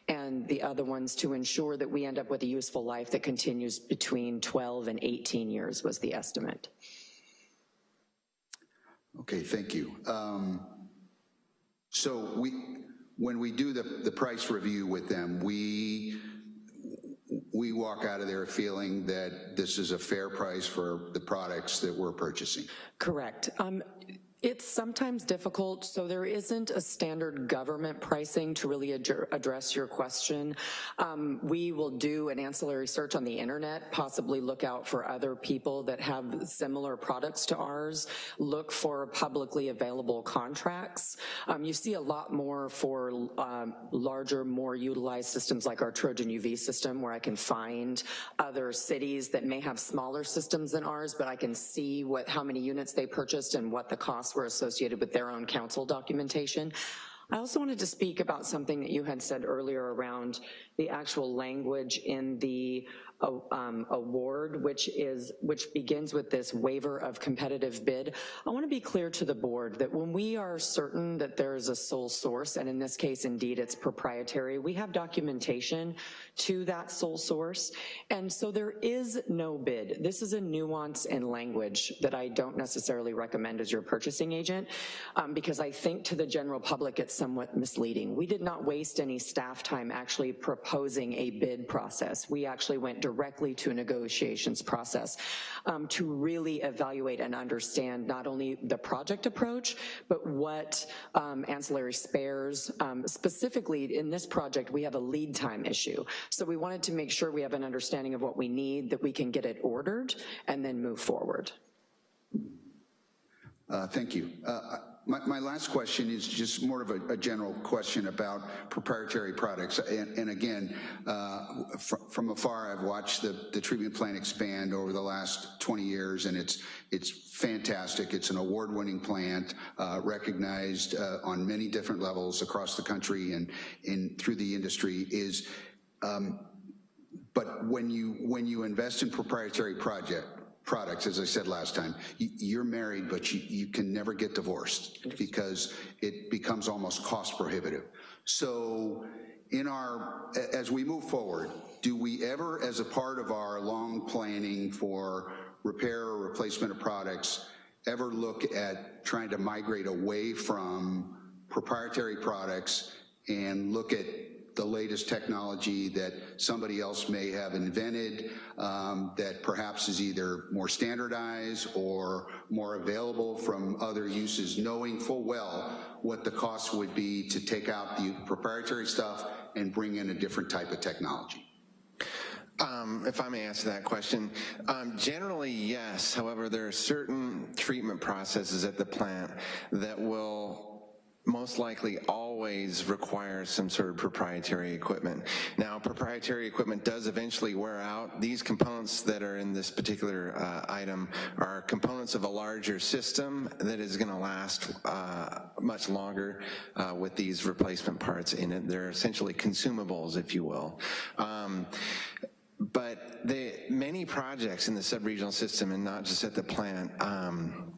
S14: and the other ones to ensure that we end up with a useful life that continues between 12 and 18 years was the estimate.
S7: Okay, thank you. Um, So we, when we do the, the price review with them, we, we walk out of there feeling that this is a fair price for the products that we're purchasing.
S14: Correct. Um, It's sometimes difficult, so there isn't a standard government pricing to really ad- address your question. Um, we will do an ancillary search on the internet, possibly look out for other people that have similar products to ours, look for publicly available contracts. Um, you see a lot more for um, larger, more utilized systems like our Trojan UV system, where I can find other cities that may have smaller systems than ours, but I can see what how many units they purchased and what the costs were associated with their own council documentation. I also wanted to speak about something that you had said earlier around the actual language in the um, award, which is which begins with this waiver of competitive bid. I want to be clear to the board that when we are certain that there is a sole source, and in this case, indeed, it's proprietary, we have documentation to that sole source, and so there is no bid. This is a nuance in language that I don't necessarily recommend as your purchasing agent, um, because I think to the general public it's somewhat misleading. We did not waste any staff time actually proposing a bid process. We actually went directly to a negotiations process um, to really evaluate and understand not only the project approach, but what um, ancillary spares, um, specifically in this project, we have a lead time issue. So we wanted to make sure we have an understanding of what we need, that we can get it ordered, and then move forward.
S7: Uh, Thank you. Uh, My, my last question is just more of a, a general question about proprietary products. And, and again, uh, fr from afar, I've watched the, the treatment plant expand over the last 20 years, and it's, it's fantastic. It's an award-winning plant, uh, recognized uh, on many different levels across the country and in, through the industry is, um, but when you, when you invest in proprietary project, products, as I said last time, you, you're married, but you, you can never get divorced because it becomes almost cost prohibitive. So in our, as we move forward, do we ever, as a part of our long planning for repair or replacement of products, ever look at trying to migrate away from proprietary products and look at the latest technology that somebody else may have invented um, that perhaps is either more standardized or more available from other uses, knowing full well what the cost would be to take out the proprietary stuff and bring in a different type of technology.
S13: Um, if I may answer that question, um, generally yes. However, there are certain treatment processes at the plant that will most likely always require some sort of proprietary equipment. Now, proprietary equipment does eventually wear out. These components that are in this particular uh, item are components of a larger system that is gonna last uh, much longer uh, with these replacement parts in it. They're essentially consumables, if you will. Um, but the, many projects in the subregional system, and not just at the plant, um,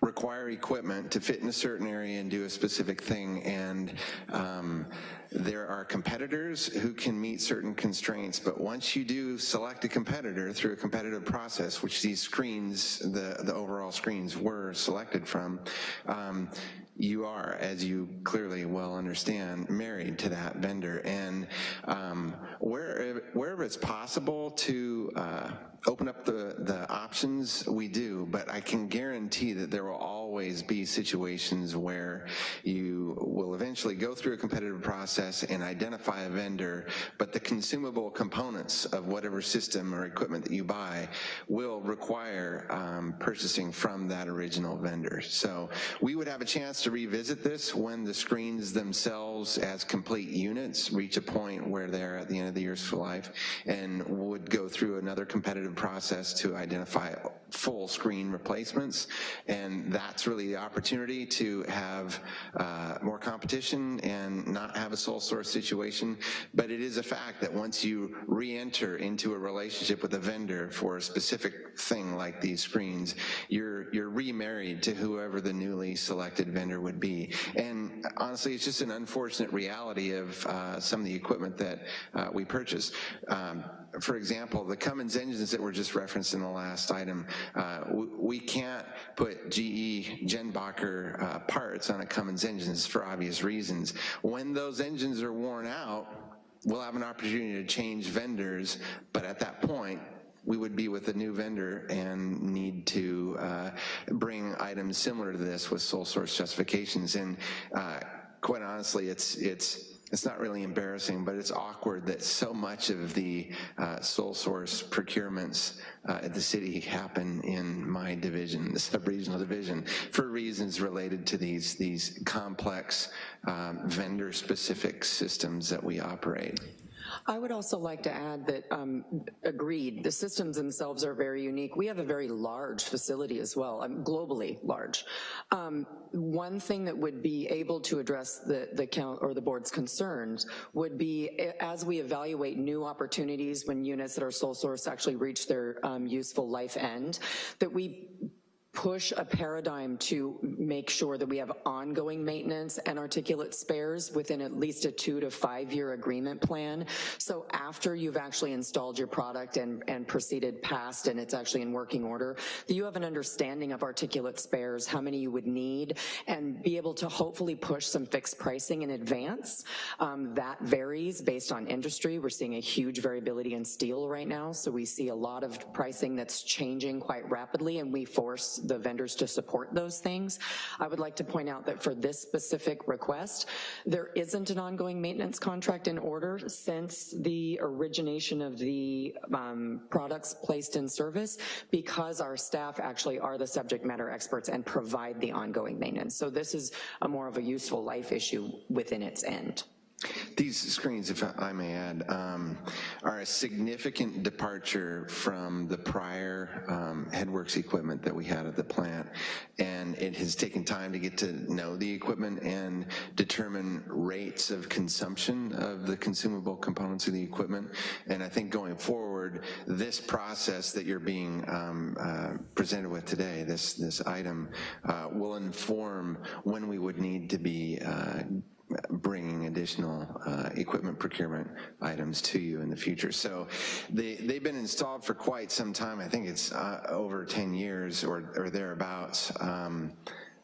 S13: require equipment to fit in a certain area and do a specific thing and um, there are competitors who can meet certain constraints but once you do select a competitor through a competitive process which these screens the the overall screens were selected from um, you are, as you clearly well understand, married to that vendor. And um, where, wherever it's possible to uh, open up the, the options, we do, but I can guarantee that there will always be situations where you will eventually go through a competitive process and identify a vendor, but the consumable components of whatever system or equipment that you buy will require um, purchasing from that original vendor. So we would have a chance to revisit this when the screens themselves as complete units reach a point where they're at the end of the useful life and would go through another competitive process to identify full screen replacements. And that's really the opportunity to have uh, more competition and not have a sole source situation. But it is a fact that once you re-enter into a relationship with a vendor for a specific thing like these screens, you're, you're remarried to whoever the newly selected vendor would be. And honestly, it's just an unfortunate reality of uh, some of the equipment that uh, we purchase. Um, for example, the Cummins engines that were just referenced in the last item, uh, we, we, can't put GE Jenbacher uh, parts on a Cummins engines for obvious reasons. When those engines are worn out, we'll have an opportunity to change vendors, but at that point, we would be with a new vendor and need to uh, bring items similar to this with sole source justifications. And uh, quite honestly, it's, it's, it's not really embarrassing, but it's awkward that so much of the uh, sole source procurements uh, at the city happen in my division, the sub-regional division, for reasons related to these, these complex um, vendor-specific systems that we operate.
S14: I would also like to add that, um, agreed, the systems themselves are very unique. We have a very large facility as well, um, globally large. Um, one thing that would be able to address the, the count or the board's concerns would be as we evaluate new opportunities when units that are sole source actually reach their um, useful life end, that we push a paradigm to make sure that we have ongoing maintenance and articulate spares within at least a two to five year agreement plan. So after you've actually installed your product and, and proceeded past and it's actually in working order, that you have an understanding of articulate spares, how many you would need, and be able to hopefully push some fixed pricing in advance. Um, that varies based on industry. We're seeing a huge variability in steel right now, so we see a lot of pricing that's changing quite rapidly and we force the vendors to support those things. I would like to point out that for this specific request, there isn't an ongoing maintenance contract in order since the origination of the um, products placed in service because our staff actually are the subject matter experts and provide the ongoing maintenance. So this is a more of a useful life issue within its end.
S13: These screens, if I may add, um, are a significant departure from the prior um, headworks equipment that we had at the plant. And it has taken time to get to know the equipment and determine rates of consumption of the consumable components of the equipment. And I think going forward, this process that you're being um, uh, presented with today, this, this item, uh, will inform when we would need to be uh, bringing additional uh, equipment procurement items to you in the future. So they, they've been installed for quite some time. I think it's uh, over 10 years or, or thereabouts. Um,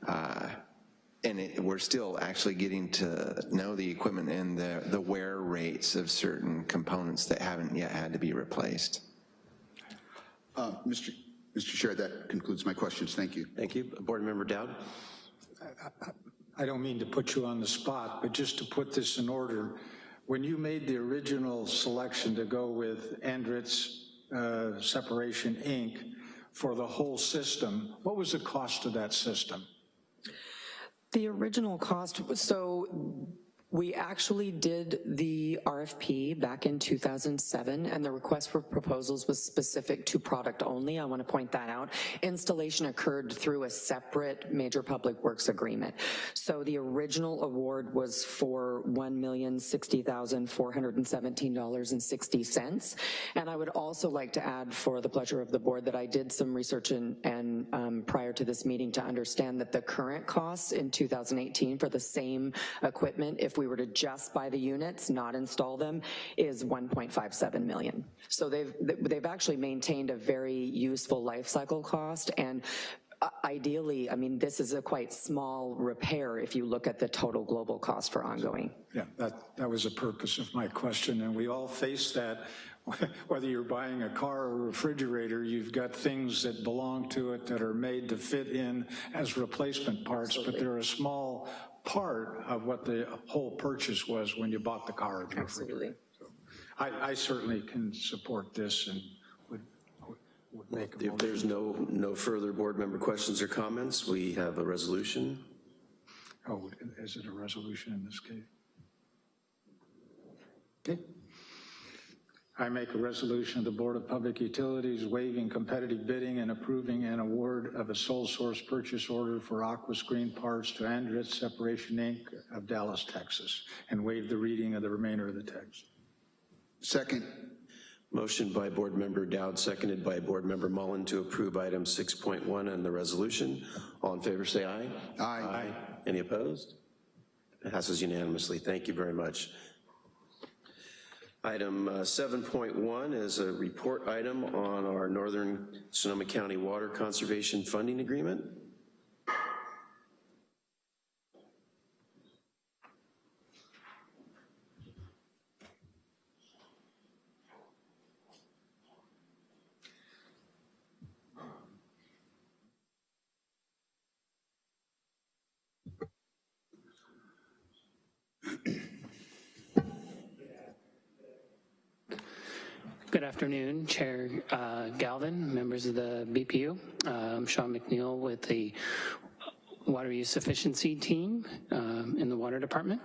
S13: uh, and it, we're still actually getting to know the equipment and the, the wear rates of certain components that haven't yet had to be replaced.
S7: Uh, Mr. Mr. Chair, that concludes my questions. Thank you.
S1: Thank you. Board Member Dowd?
S4: I don't mean to put you on the spot, but just to put this in order, when you made the original selection to go with Andritz uh, Separation Inc. for the whole system, what was the cost of that system?
S14: The original cost, was so we actually did the RFP back in 2007, and the request for proposals was specific to product only. I want to point that out. Installation occurred through a separate major public works agreement. So the original award was for $1,060,417.60. And I would also like to add for the pleasure of the board that I did some research and, and um, prior to this meeting to understand that the current costs in 2018 for the same equipment, if we we were to just buy the units, not install them, is 1.57 million. So they've, they've actually maintained a very useful life cycle cost and uh, ideally, I mean, this is a quite small repair if you look at the total global cost for ongoing.
S4: Yeah, that, that was the purpose of my question, and we all face that. Whether you're buying a car or a refrigerator, you've got things that belong to it that are made to fit in as replacement parts, Absolutely. but they're a small part of what the whole purchase was when you bought the car.
S14: Absolutely.
S4: So I, I, certainly can support this and would, would make
S1: If there's no, no further board member questions or comments, we have a resolution.
S4: Oh, is it a resolution in this case? Okay. I make a resolution of the Board of Public Utilities waiving competitive bidding and approving an award of a sole source purchase order for aqua screen parts to Andritz Separation Inc. of Dallas, Texas, and waive the reading of the remainder of the text.
S7: Second.
S1: Motion by Board Member Dowd, seconded by Board Member Mullen to approve item 6.1 and the resolution. All in favor say aye.
S7: Aye.
S1: Aye. Any opposed? It passes unanimously. Thank you very much. Item uh, 7.1 is a report item on our Northern Sonoma County Water Conservation Funding Agreement.
S15: Good afternoon, Chair uh, Galvin, members of the BPU. Uh, I'm Sean McNeil with the Water Use Efficiency Team um, in the Water Department.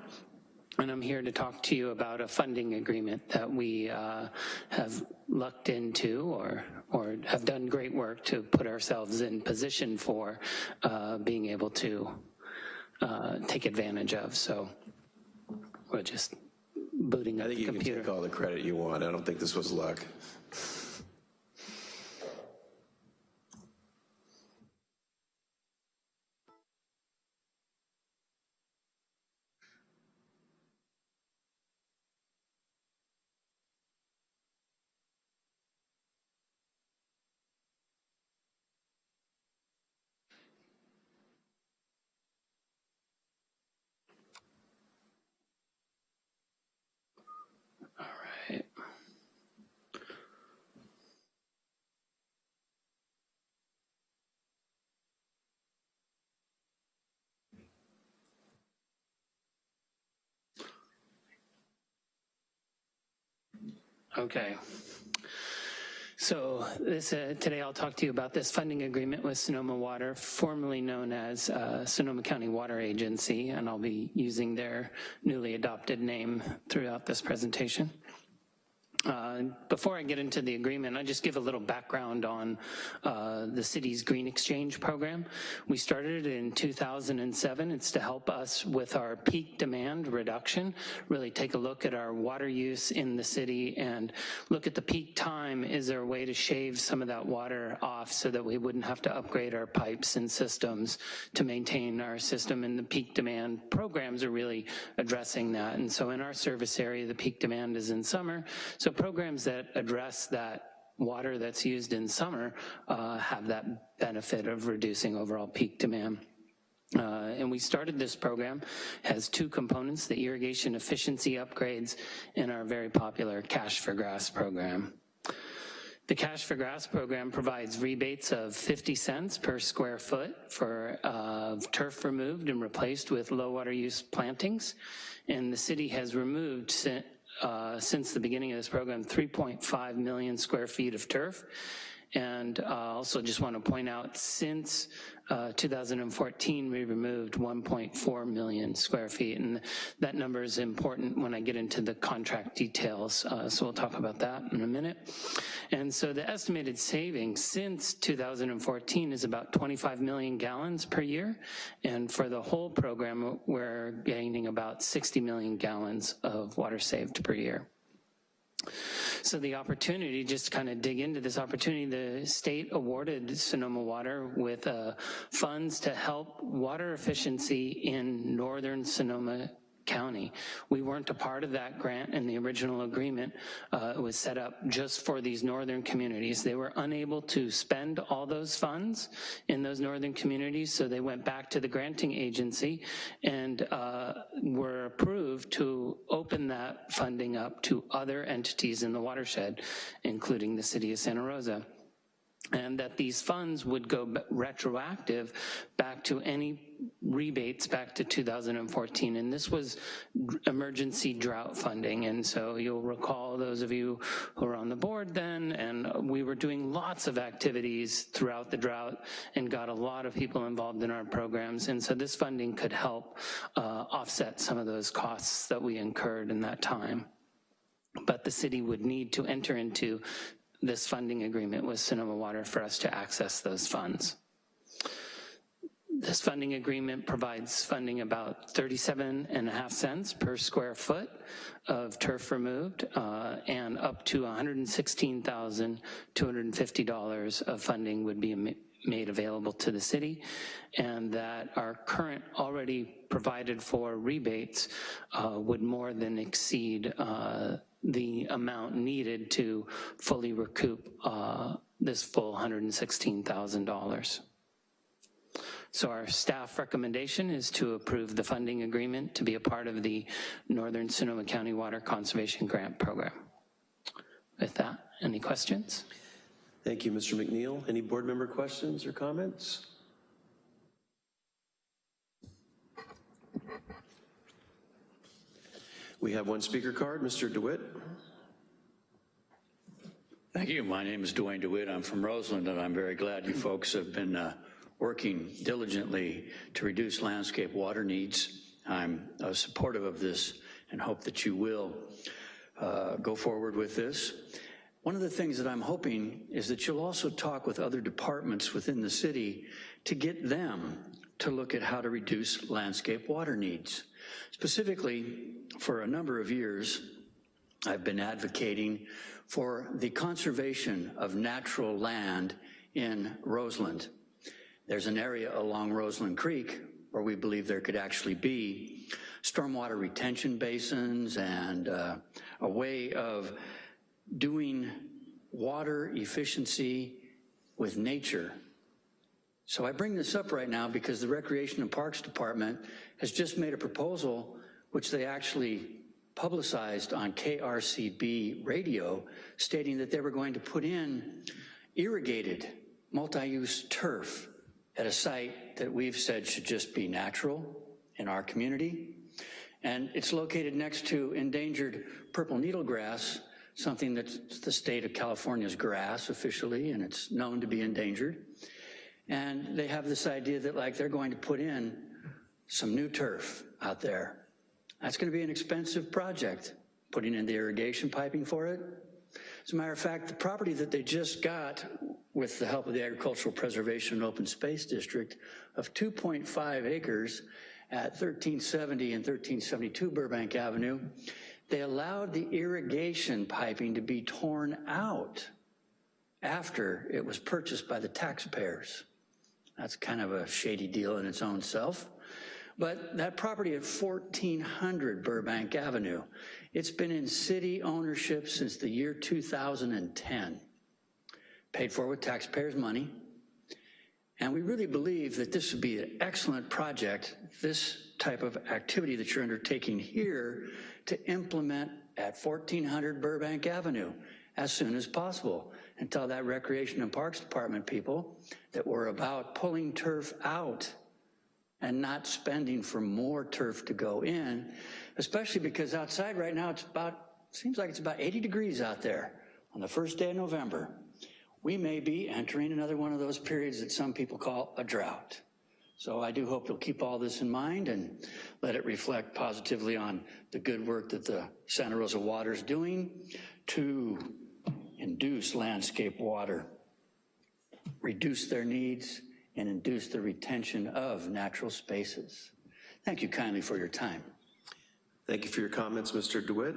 S15: And I'm here to talk to you about a funding agreement that we uh, have lucked into or, or have done great work to put ourselves in position for uh, being able to uh, take advantage of. So we'll just booting
S1: I
S15: up
S1: think
S15: the
S1: you can
S15: computer.
S1: take all the credit you want. I don't think this was luck.
S15: Okay. So this, uh, today I'll talk to you about this funding agreement with Sonoma Water, formerly known as uh, Sonoma County Water Agency, and I'll be using their newly adopted name throughout this presentation. Uh, Before I get into the agreement, I just give a little background on uh, the city's Green Exchange program. We started it in 2007. It's to help us with our peak demand reduction, really take a look at our water use in the city and look at the peak time. Is there a way to shave some of that water off so that we wouldn't have to upgrade our pipes and systems to maintain our system? And the peak demand programs are really addressing that. And so in our service area, the peak demand is in summer. So programs that address that water that's used in summer uh, have that benefit of reducing overall peak demand. Uh, and we started this program, has two components, the irrigation efficiency upgrades and our very popular Cash for Grass program. The Cash for Grass program provides rebates of 50 cents per square foot for uh, turf removed and replaced with low water use plantings. And the city has removed uh, since the beginning of this program 3.5 million square feet of turf. And uh, also just want to point out, since uh, 2014, we removed 1.4 million square feet, and that number is important when I get into the contract details, uh, so we'll talk about that in a minute. And so the estimated savings since 2014 is about 25 million gallons per year, and for the whole program, we're gaining about 60 million gallons of water saved per year. So the opportunity, just to kind of dig into this opportunity, the state awarded Sonoma Water with uh, funds to help water efficiency in northern Sonoma County. We weren't a part of that grant in the original agreement. Uh, was set up just for these northern communities. They were unable to spend all those funds in those northern communities, so they went back to the granting agency and uh, were approved to open that funding up to other entities in the watershed, including the city of Santa Rosa and that these funds would go retroactive back to any rebates back to 2014. And this was emergency drought funding. And so you'll recall those of you who were on the board then, and we were doing lots of activities throughout the drought and got a lot of people involved in our programs. And so this funding could help uh, offset some of those costs that we incurred in that time but the city would need to enter into this funding agreement with Sonoma Water for us to access those funds. This funding agreement provides funding about 37 and a half cents per square foot of turf removed uh, and up to $116,250 of funding would be made available to the city and that our current already provided for rebates uh, would more than exceed uh, the amount needed to fully recoup uh, this full $116,000. So our staff recommendation is to approve the funding agreement to be a part of the Northern Sonoma County Water Conservation Grant Program. With that, any questions?
S1: Thank you, Mr. McNeil. Any board member questions or comments? We have one speaker card, Mr. DeWitt.
S12: Thank you. My name is Dwayne DeWitt. I'm from Roseland, and I'm very glad you folks have been uh, working diligently to reduce landscape water needs. I'm uh, supportive of this and hope that you will uh, go forward with this. One of the things that I'm hoping is that you'll also talk with other departments within the city to get them to look at how to reduce landscape water needs. Specifically, for a number of years, I've been advocating for the conservation of natural land in Roseland. There's an area along Roseland Creek where we believe there could actually be stormwater retention basins and uh, a way of doing water efficiency with nature. So I bring this up right now because the Recreation and Parks Department has just made a proposal which they actually publicized on KRCB radio stating that they were going to put in irrigated multi-use turf at a site that we've said should just be natural in our community. And it's located next to endangered purple needlegrass, something that's the state of California's grass officially, and it's known to be endangered. And they have this idea that like they're going to put in some new turf out there. That's gonna be an expensive project, putting in the irrigation piping for it. As a matter of fact, the property that they just got with the help of the Agricultural Preservation and Open Space District of 2.5 acres at 1370 and 1372 Burbank Avenue, they allowed the irrigation piping to be torn out after it was purchased by the taxpayers. That's kind of a shady deal in its own self. But that property at 1400 Burbank Avenue, it's been in city ownership since the year 2010, paid for with taxpayers' money. And we really believe that this would be an excellent project, this type of activity that you're undertaking here to implement at 1400 Burbank Avenue as soon as possible and tell that Recreation and Parks Department people that we're about pulling turf out and not spending for more turf to go in, especially because outside right now it's about, seems like it's about 80 degrees out there on the first day of November. We may be entering another one of those periods that some people call a drought. So I do hope you'll keep all this in mind and let it reflect positively on the good work that the Santa Rosa Water is doing to induce landscape water, reduce their needs, and induce the retention of natural spaces. Thank you kindly for your time.
S1: Thank you for your comments, Mr. DeWitt.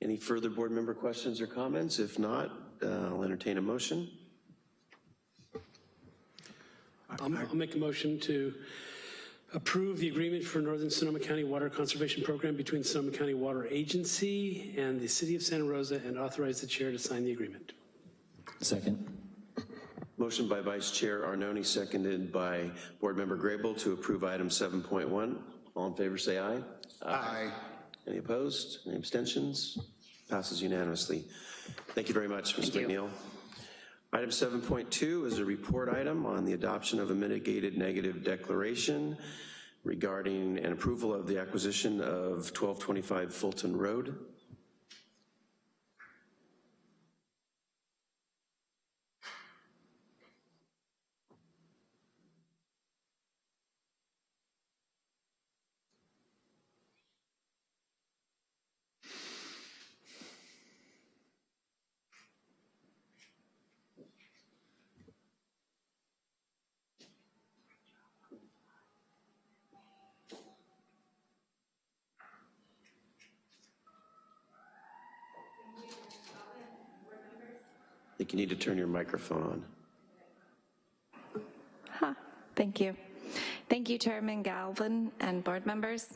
S1: Any further board member questions or comments? If not, uh, I'll entertain a motion.
S11: I'll, I'll make a motion to approve the agreement for Northern Sonoma County Water Conservation Program between Sonoma County Water Agency and the City of Santa Rosa and authorize the chair to sign the agreement.
S3: Second.
S1: Motion by Vice Chair Arnone, seconded by Board Member Grable to approve item 7.1. All in favor say aye.
S7: Aye.
S1: Any opposed? Any abstentions? Passes unanimously. Thank you very much, Mr. McNeil. Item 7.2 is a report item on the adoption of a mitigated negative declaration regarding an approval of the acquisition of 1225 Fulton Road. You need to turn your microphone on.
S16: Huh, thank you. Thank you, Chairman Galvin and board members.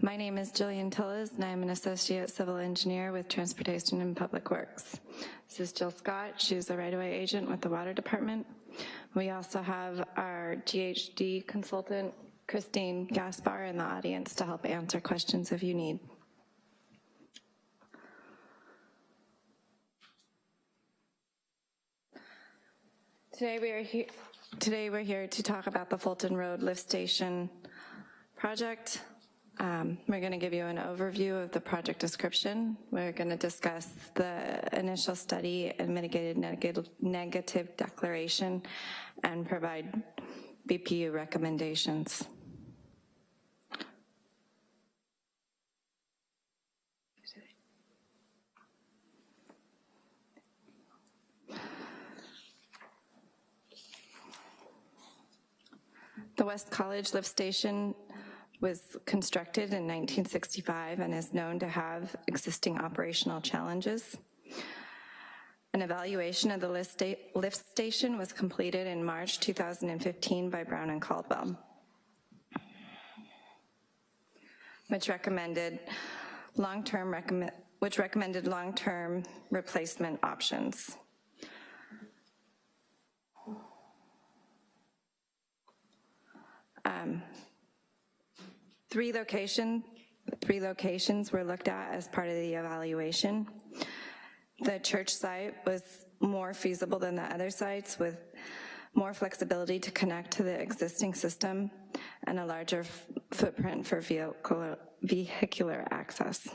S16: My name is Jillian Tillis, and I'm an associate civil engineer with Transportation and Public Works. This is Jill Scott. She's a right-of-way agent with the Water Department. We also have our GHD consultant, Christine Gaspar, in the audience to help answer questions if you need. Today we are here. Today we're here to talk about the Fulton Road Lift Station project. Um, We're going to give you an overview of the project description. We're going to discuss the initial study and mitigated negative, negative declaration and provide BPU recommendations. The West College lift station was constructed in 1965 and is known to have existing operational challenges. An evaluation of the lift station was completed in March 2015 by Brown and Caldwell, which recommended long-term recommend, which recommended long-term replacement options. Um, Three location, three locations were looked at as part of the evaluation. The church site was more feasible than the other sites with more flexibility to connect to the existing system and a larger footprint for vehicular, vehicular access.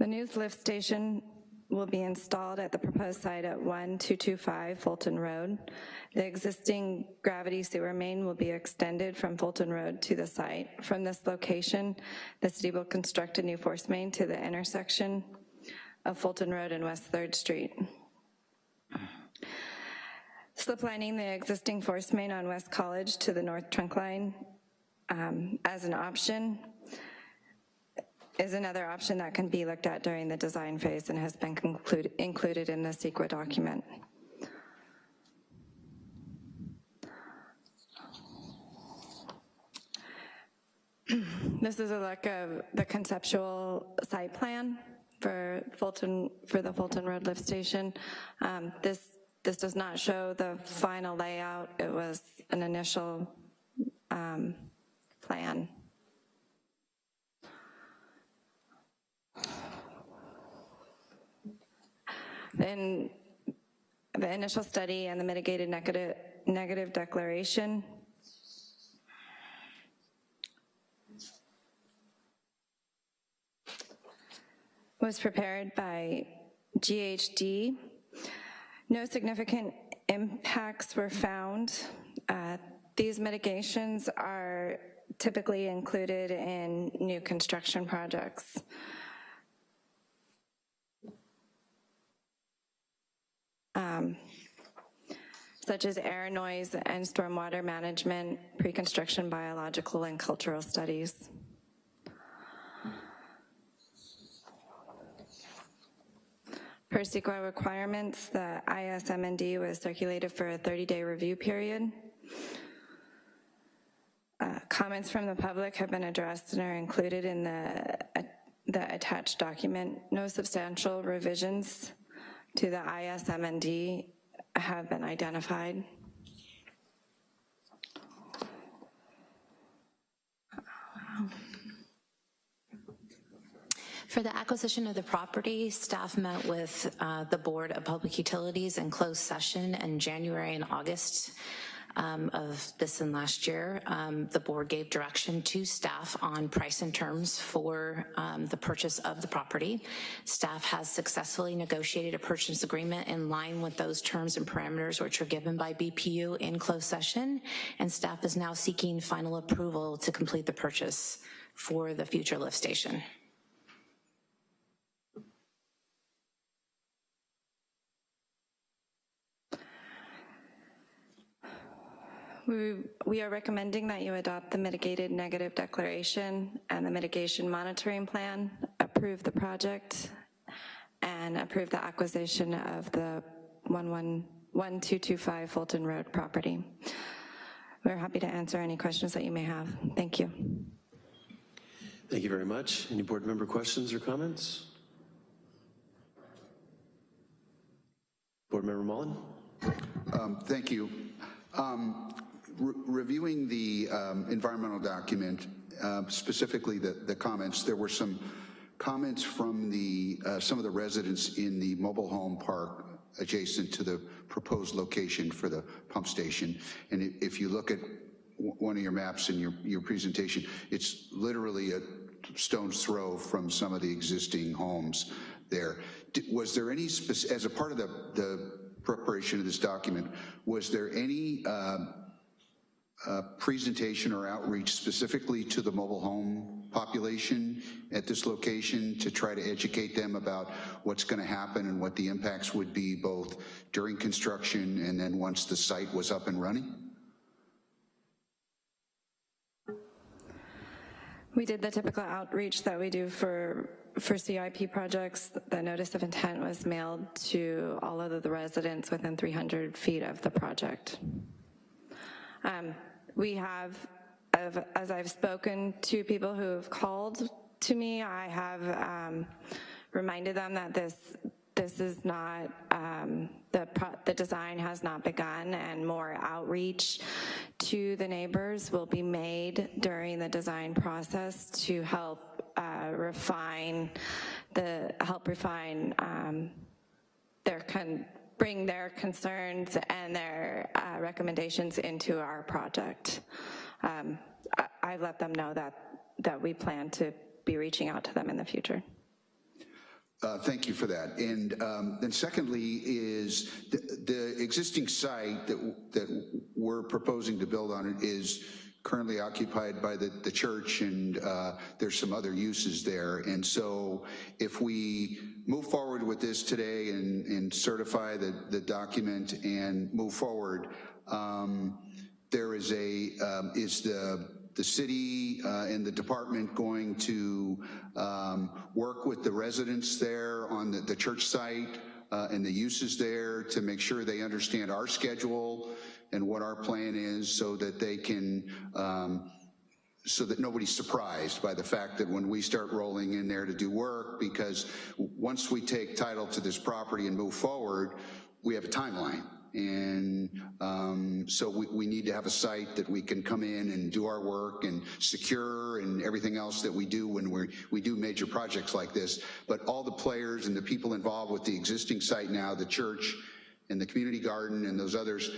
S16: The news lift station will be installed at the proposed site at 1225 Fulton Road. The existing gravity sewer main will be extended from Fulton Road to the site. From this location, the city will construct a new force main to the intersection of Fulton Road and West 3rd Street. Sliplining the existing force main on West College to the north trunk line um, as an option is another option that can be looked at during the design phase and has been included in the CEQA document. This is a look of the conceptual site plan for Fulton, for the Fulton Road Lift Station. Um, this, this does not show the final layout. It was an initial um, plan. Then the initial study and the mitigated negative, negative declaration. was prepared by GHD. No significant impacts were found. Uh, these mitigations are typically included in new construction projects. Um, such as air, noise, and stormwater management, pre-construction biological and cultural studies. Per CEQA requirements, the ISMND was circulated for a 30-day review period. Uh, comments from the public have been addressed and are included in the, uh, the attached document. No substantial revisions to the ISMND have been identified.
S2: For the acquisition of the property, staff met with uh, the Board of Public Utilities in closed session in January and August um, of this and last year. Um, the board gave direction to staff on price and terms for um, the purchase of the property. Staff has successfully negotiated a purchase agreement in line with those terms and parameters which are given by BPU in closed session, and staff is now seeking final approval to complete the purchase for the future lift station.
S16: We, we are recommending that you adopt the mitigated negative declaration and the mitigation monitoring plan, approve the project, and approve the acquisition of the 1225 Fulton Road property. We're happy to answer any questions that you may have. Thank you.
S1: Thank you very much. Any board member questions or comments? Board Member Mullen?
S7: Um, Thank you. Um, re- Reviewing the um, environmental document, uh, specifically the the comments, there were some comments from the, uh, some of the residents in the mobile home park adjacent to the proposed location for the pump station. And if you look at one of your maps in your, your presentation, it's literally a stone's throw from some of the existing homes there. Was there any, as a part of the, the preparation of this document, was there any um, uh, presentation or outreach specifically to the mobile home population at this location to try to educate them about what's going to happen and what the impacts would be both during construction and then once the site was up and running?
S16: We did the typical outreach that we do for, for CIP projects. The notice of intent was mailed to all of the residents within 300 feet of the project. Um, We have, as I've spoken to people who have called to me, I have um, reminded them that this, this is not, um, the, the design has not begun and more outreach to the neighbors will be made during the design process to help uh, refine the, help refine um, their, con- bring their concerns and their uh, recommendations into our project. Um, I, I let them know that, that we plan to be reaching out to them in the future.
S7: Uh, Thank you for that. And um, then secondly is the, the existing site that, that we're proposing to build on it is currently occupied by the, the church and uh, there's some other uses there. And so if we move forward with this today and, and certify the, the document and move forward, um, there is a, um, is the, the city uh, and the department going to um, work with the residents there on the, the church site uh, and the uses there to make sure they understand our schedule and what our plan is so that they can, um, so that nobody's surprised by the fact that when we start rolling in there to do work, because once we take title to this property and move forward, we have a timeline. And um, so we, we need to have a site that we can come in and do our work and secure and everything else that we do when we we do major projects like this. But all the players and the people involved with the existing site now, the church and the community garden and those others,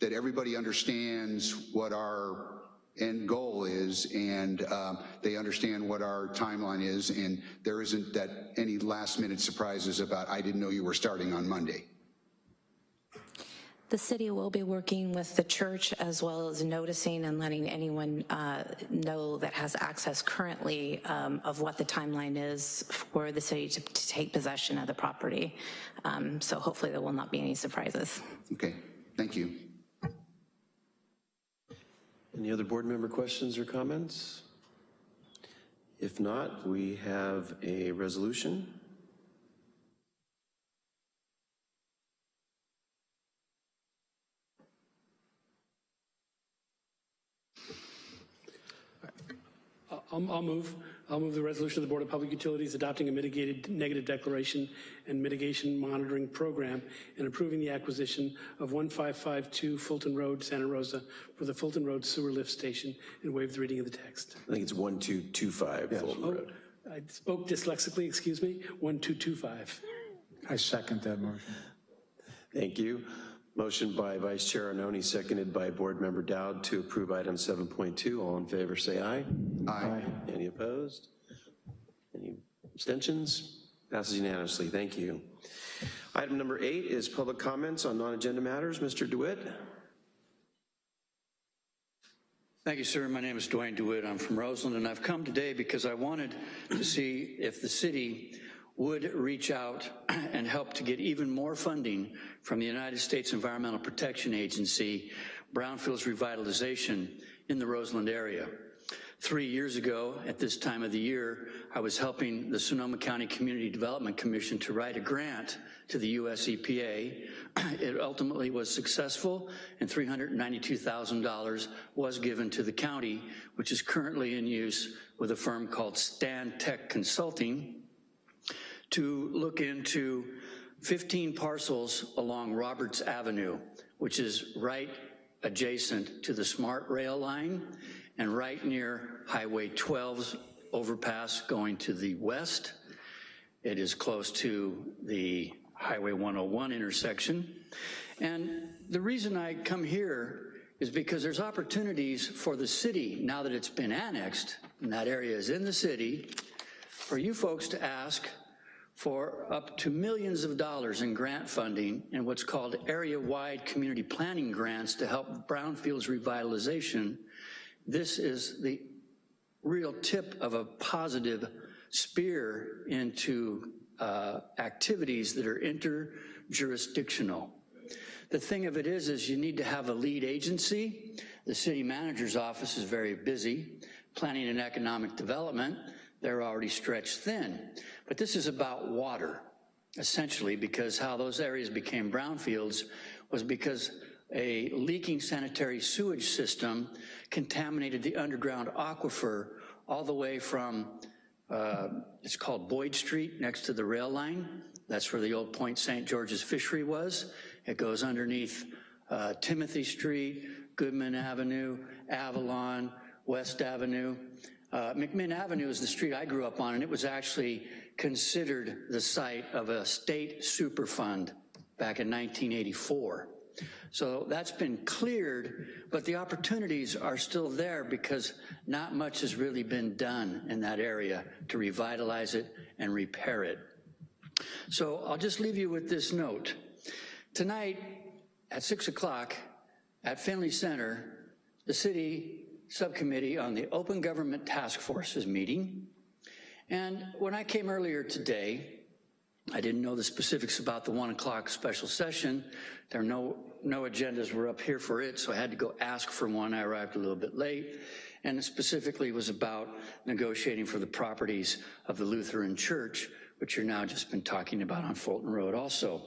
S7: that everybody understands what our end goal is and um, they understand what our timeline is and there isn't that any last minute surprises about, I didn't know you were starting on Monday.
S2: The city will be working with the church as well as noticing and letting anyone uh, know that has access currently um, of what the timeline is for the city to, to take possession of the property. Um, so hopefully there will not be any surprises.
S7: Okay, thank you.
S1: Any other board member questions or comments? If not, we have a resolution.
S11: I'll, I'll move, I'll move the resolution of the Board of Public Utilities adopting a mitigated negative declaration and mitigation monitoring program and approving the acquisition of 1552 Fulton Road, Santa Rosa for the Fulton Road Sewer Lift Station and waive the reading of the text.
S1: I think it's 1225 Fulton
S11: Oh,
S1: Road.
S11: I spoke dyslexically, excuse me, 1225.
S4: I second that motion.
S1: Thank you. Motion by Vice Chair Arnone, seconded by Board Member Dowd to approve item 7.2. All in favor, say aye.
S7: Aye.
S1: Any opposed? Any abstentions? Passes unanimously. Thank you. Item number eight is public comments on non-agenda matters. Mr. DeWitt?
S12: Thank you, sir. My name is Dwayne DeWitt. I'm from Roseland, and I've come today because I wanted to see if the city would reach out and help to get even more funding from the United States Environmental Protection Agency, Brownfields Revitalization in the Roseland area. Three years ago, at this time of the year, I was helping the Sonoma County Community Development Commission to write a grant to the US EPA. It ultimately was successful, and $392,000 was given to the county, which is currently in use with a firm called Stantec Consulting to look into 15 parcels along Roberts Avenue, which is right adjacent to the SMART rail line and right near Highway 12's overpass going to the west. It is close to the Highway 101 intersection. And the reason I come here is because there's opportunities for the city, now that it's been annexed, and that area is in the city, for you folks to ask for up to millions of dollars in grant funding and what's called area-wide community planning grants to help brownfields revitalization. This is the real tip of a positive spear into uh, activities that are interjurisdictional. The thing of it is, is you need to have a lead agency. The city manager's office is very busy. Planning and economic development, they're already stretched thin. But this is about water, essentially, because how those areas became brownfields was because a leaking sanitary sewage system contaminated the underground aquifer all the way from, uh, it's called Boyd Street, next to the rail line. That's where the old Point St. George's fishery was. It goes underneath uh, Timothy Street, Goodman Avenue, Avalon, West Avenue. Uh, McMinn Avenue is the street I grew up on, and it was actually considered the site of a state superfund back in 1984. So that's been cleared, but the opportunities are still there because not much has really been done in that area to revitalize it and repair it. So I'll just leave you with this note. Tonight at six o'clock at Finley Center, the city subcommittee on the Open Government Task Forces meeting. And when I came earlier today, I didn't know the specifics about the one o'clock special session. There are no, no agendas were up here for it, so I had to go ask for one. I arrived a little bit late. And it specifically was about negotiating for the properties of the Lutheran Church, which you're now just been talking about on Fulton Road also.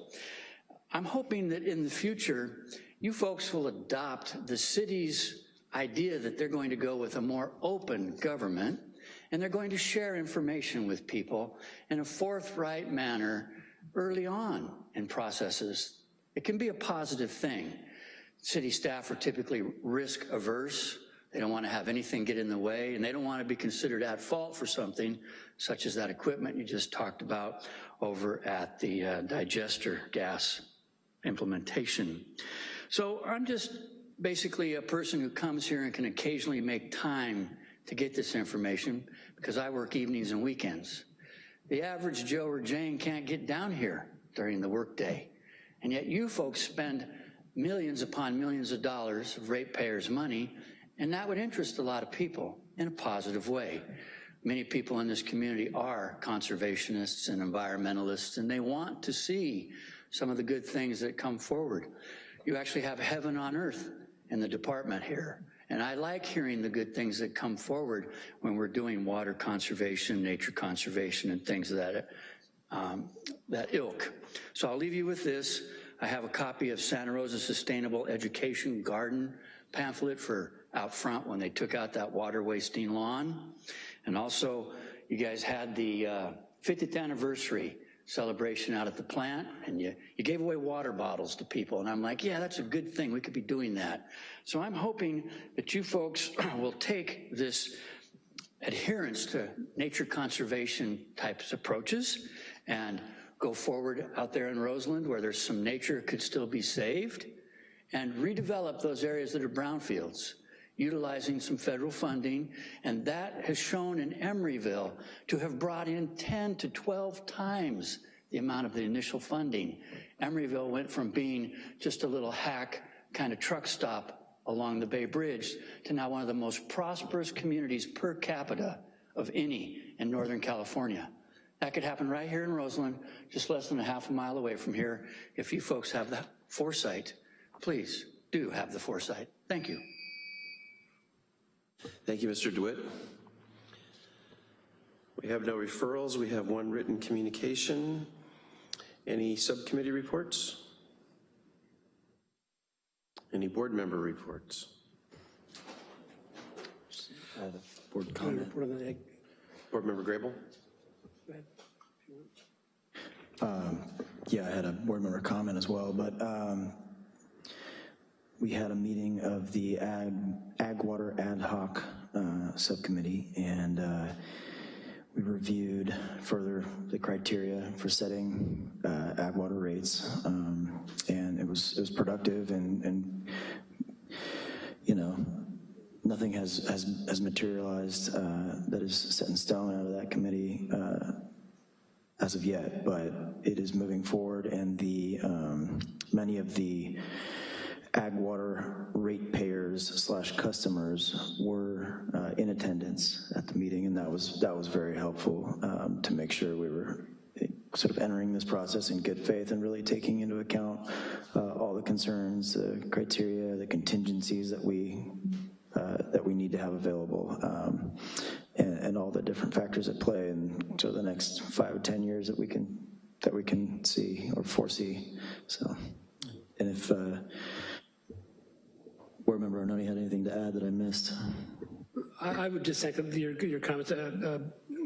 S12: I'm hoping that in the future, you folks will adopt the city's idea that they're going to go with a more open government and they're going to share information with people in a forthright manner early on in processes. It can be a positive thing. City staff are typically risk averse. They don't want to have anything get in the way, and they don't want to be considered at fault for something, such as that equipment you just talked about over at the uh, digester gas implementation. So I'm just basically a person who comes here and can occasionally make time to get this information because I work evenings and weekends. The average Joe or Jane can't get down here during the workday. And yet you folks spend millions upon millions of dollars of ratepayers' money, and that would interest a lot of people in a positive way. Many people in this community are conservationists and environmentalists, and they want to see some of the good things that come forward. You actually have heaven on earth in the department here. And I like hearing the good things that come forward when we're doing water conservation, nature conservation, and things of that, um, that ilk. So I'll leave you with this. I have a copy of Santa Rosa Sustainable Education Garden pamphlet for out front when they took out that water wasting lawn. And also, you guys had the uh, 50th anniversary celebration out at the plant and you, you gave away water bottles to people. And I'm like, yeah, that's a good thing. We could be doing that. So I'm hoping that you folks will take this adherence to nature conservation types approaches and go forward out there in Roseland where there's some nature could still be saved and redevelop those areas that are brownfields utilizing some federal funding, and that has shown in Emeryville to have brought in 10 to 12 times the amount of the initial funding. Emeryville went from being just a little hack kind of truck stop along the Bay Bridge to now one of the most prosperous communities per capita of any in Northern California. That could happen right here in Roseland, just less than a half a mile away from here. If you folks have the foresight, please do have the foresight. Thank you.
S1: Thank you, Mr. DeWitt. We have no referrals. We have one written communication. Any subcommittee reports? Any board member reports?
S3: Board comment.
S1: Board member Grable?
S3: Um, yeah, I had a board member comment as well, but um, we had a meeting of the Ag, Ag Water Ad Hoc uh, Subcommittee, and uh, we we reviewed further the criteria for setting uh, ag water rates, um, and it was, it was productive and, and, you know, nothing has, has, has materialized uh, that is set in stone out of that committee uh, as of yet, but it is moving forward and the, um, many of the ag water ratepayers slash customers were uh, in attendance at the meeting and that was, that was very helpful um, to make sure we were sort of entering this process in good faith and really taking into account uh, all the concerns, the criteria, the contingencies that we uh, that we need to have available, um, and, all the different factors at play. So the next five or 10 years that we can, that we can see or foresee. So, and if uh, board member Arnone had anything to add that I missed.
S11: I, I would just echo your, your comments. Uh, uh,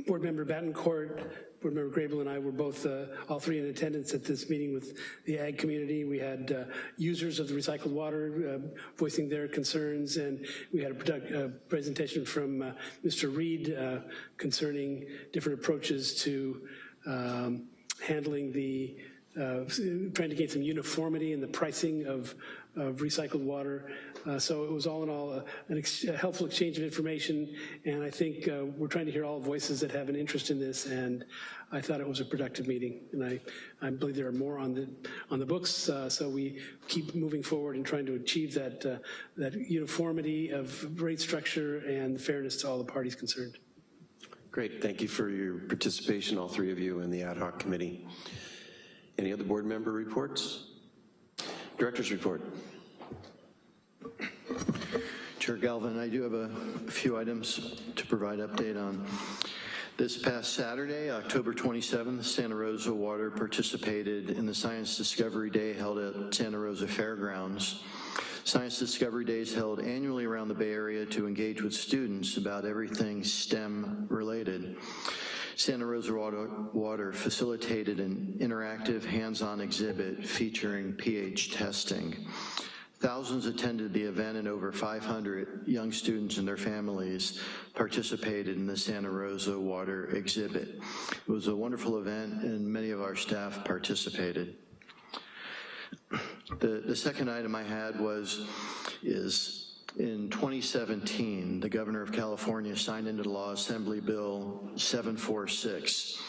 S11: board member Bettencourt, Board Member Grable and I were both, uh, all three in attendance at this meeting with the ag community. We had uh, users of the recycled water uh, voicing their concerns, and we had a uh, presentation from uh, Mr. Reed uh, concerning different approaches to um, handling the, trying to gain some uniformity in the pricing of, of recycled water. Uh, so it was all in all a, ex a, helpful exchange of information, and I think uh, we're trying to hear all voices that have an interest in this, and I thought it was a productive meeting, and I, I believe there are more on the on the books, uh, so we keep moving forward and trying to achieve that, uh, that uniformity of rate structure and fairness to all the parties concerned.
S1: Great, thank you for your participation, all three of you in the ad hoc committee. Any other board member reports? Director's report.
S5: Chair Galvin, I do have a few items to provide update on. This past Saturday, October 27th, Santa Rosa Water participated in the Science Discovery Day held at Santa Rosa Fairgrounds. Science Discovery Days held annually around the Bay Area to engage with students about everything STEM related. Santa Rosa Water, Water facilitated an interactive hands-on exhibit featuring pH testing. Thousands attended the event and over 500 young students and their families participated in the Santa Rosa Water exhibit. It was a wonderful event and many of our staff participated. The, the second item I had was, is in 2017, the governor of California signed into law Assembly Bill 746,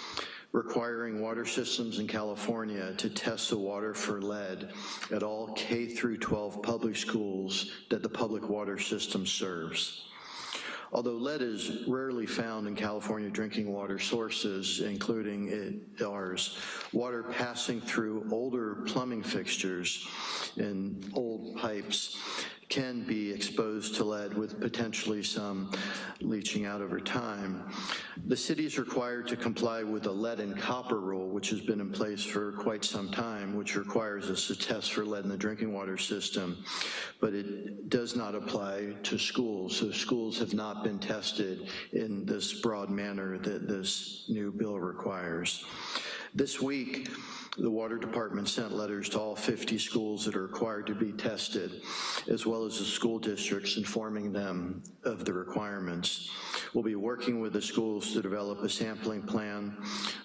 S5: requiring water systems in California to test the water for lead at all K through 12 public schools that the public water system serves. Although lead is rarely found in California drinking water sources, including ours, water passing through older plumbing fixtures and old pipes can be exposed to lead with potentially some leaching out over time. The city is required to comply with the lead and copper rule, which has been in place for quite some time, which requires us to test for lead in the drinking water system, but it does not apply to schools. So schools have not been tested in this broad manner that this new bill requires. This week, the water department sent letters to all 50 schools that are required to be tested, as well as the school districts informing them of the requirements. We'll be working with the schools to develop a sampling plan.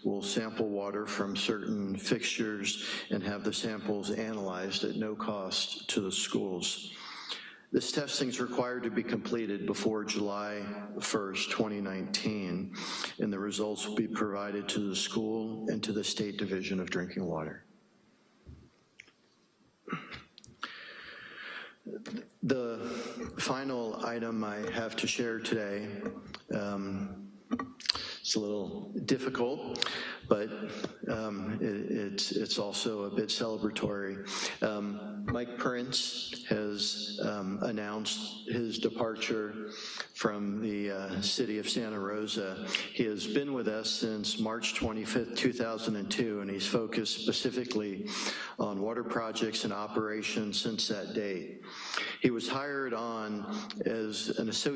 S5: We'll sample water from certain fixtures and have the samples analyzed at no cost to the schools. This testing is required to be completed before July 1st, 2019, and the results will be provided to the school and to the State Division of Drinking Water. The final item I have to share today, um, it's a little difficult, but um, it, it's, it's also a bit celebratory. Um, Mike Prince has um, announced his departure from the uh, city of Santa Rosa. He has been with us since March 25th, 2002, and he's focused specifically on water projects and operations since that date. He was hired on as an associate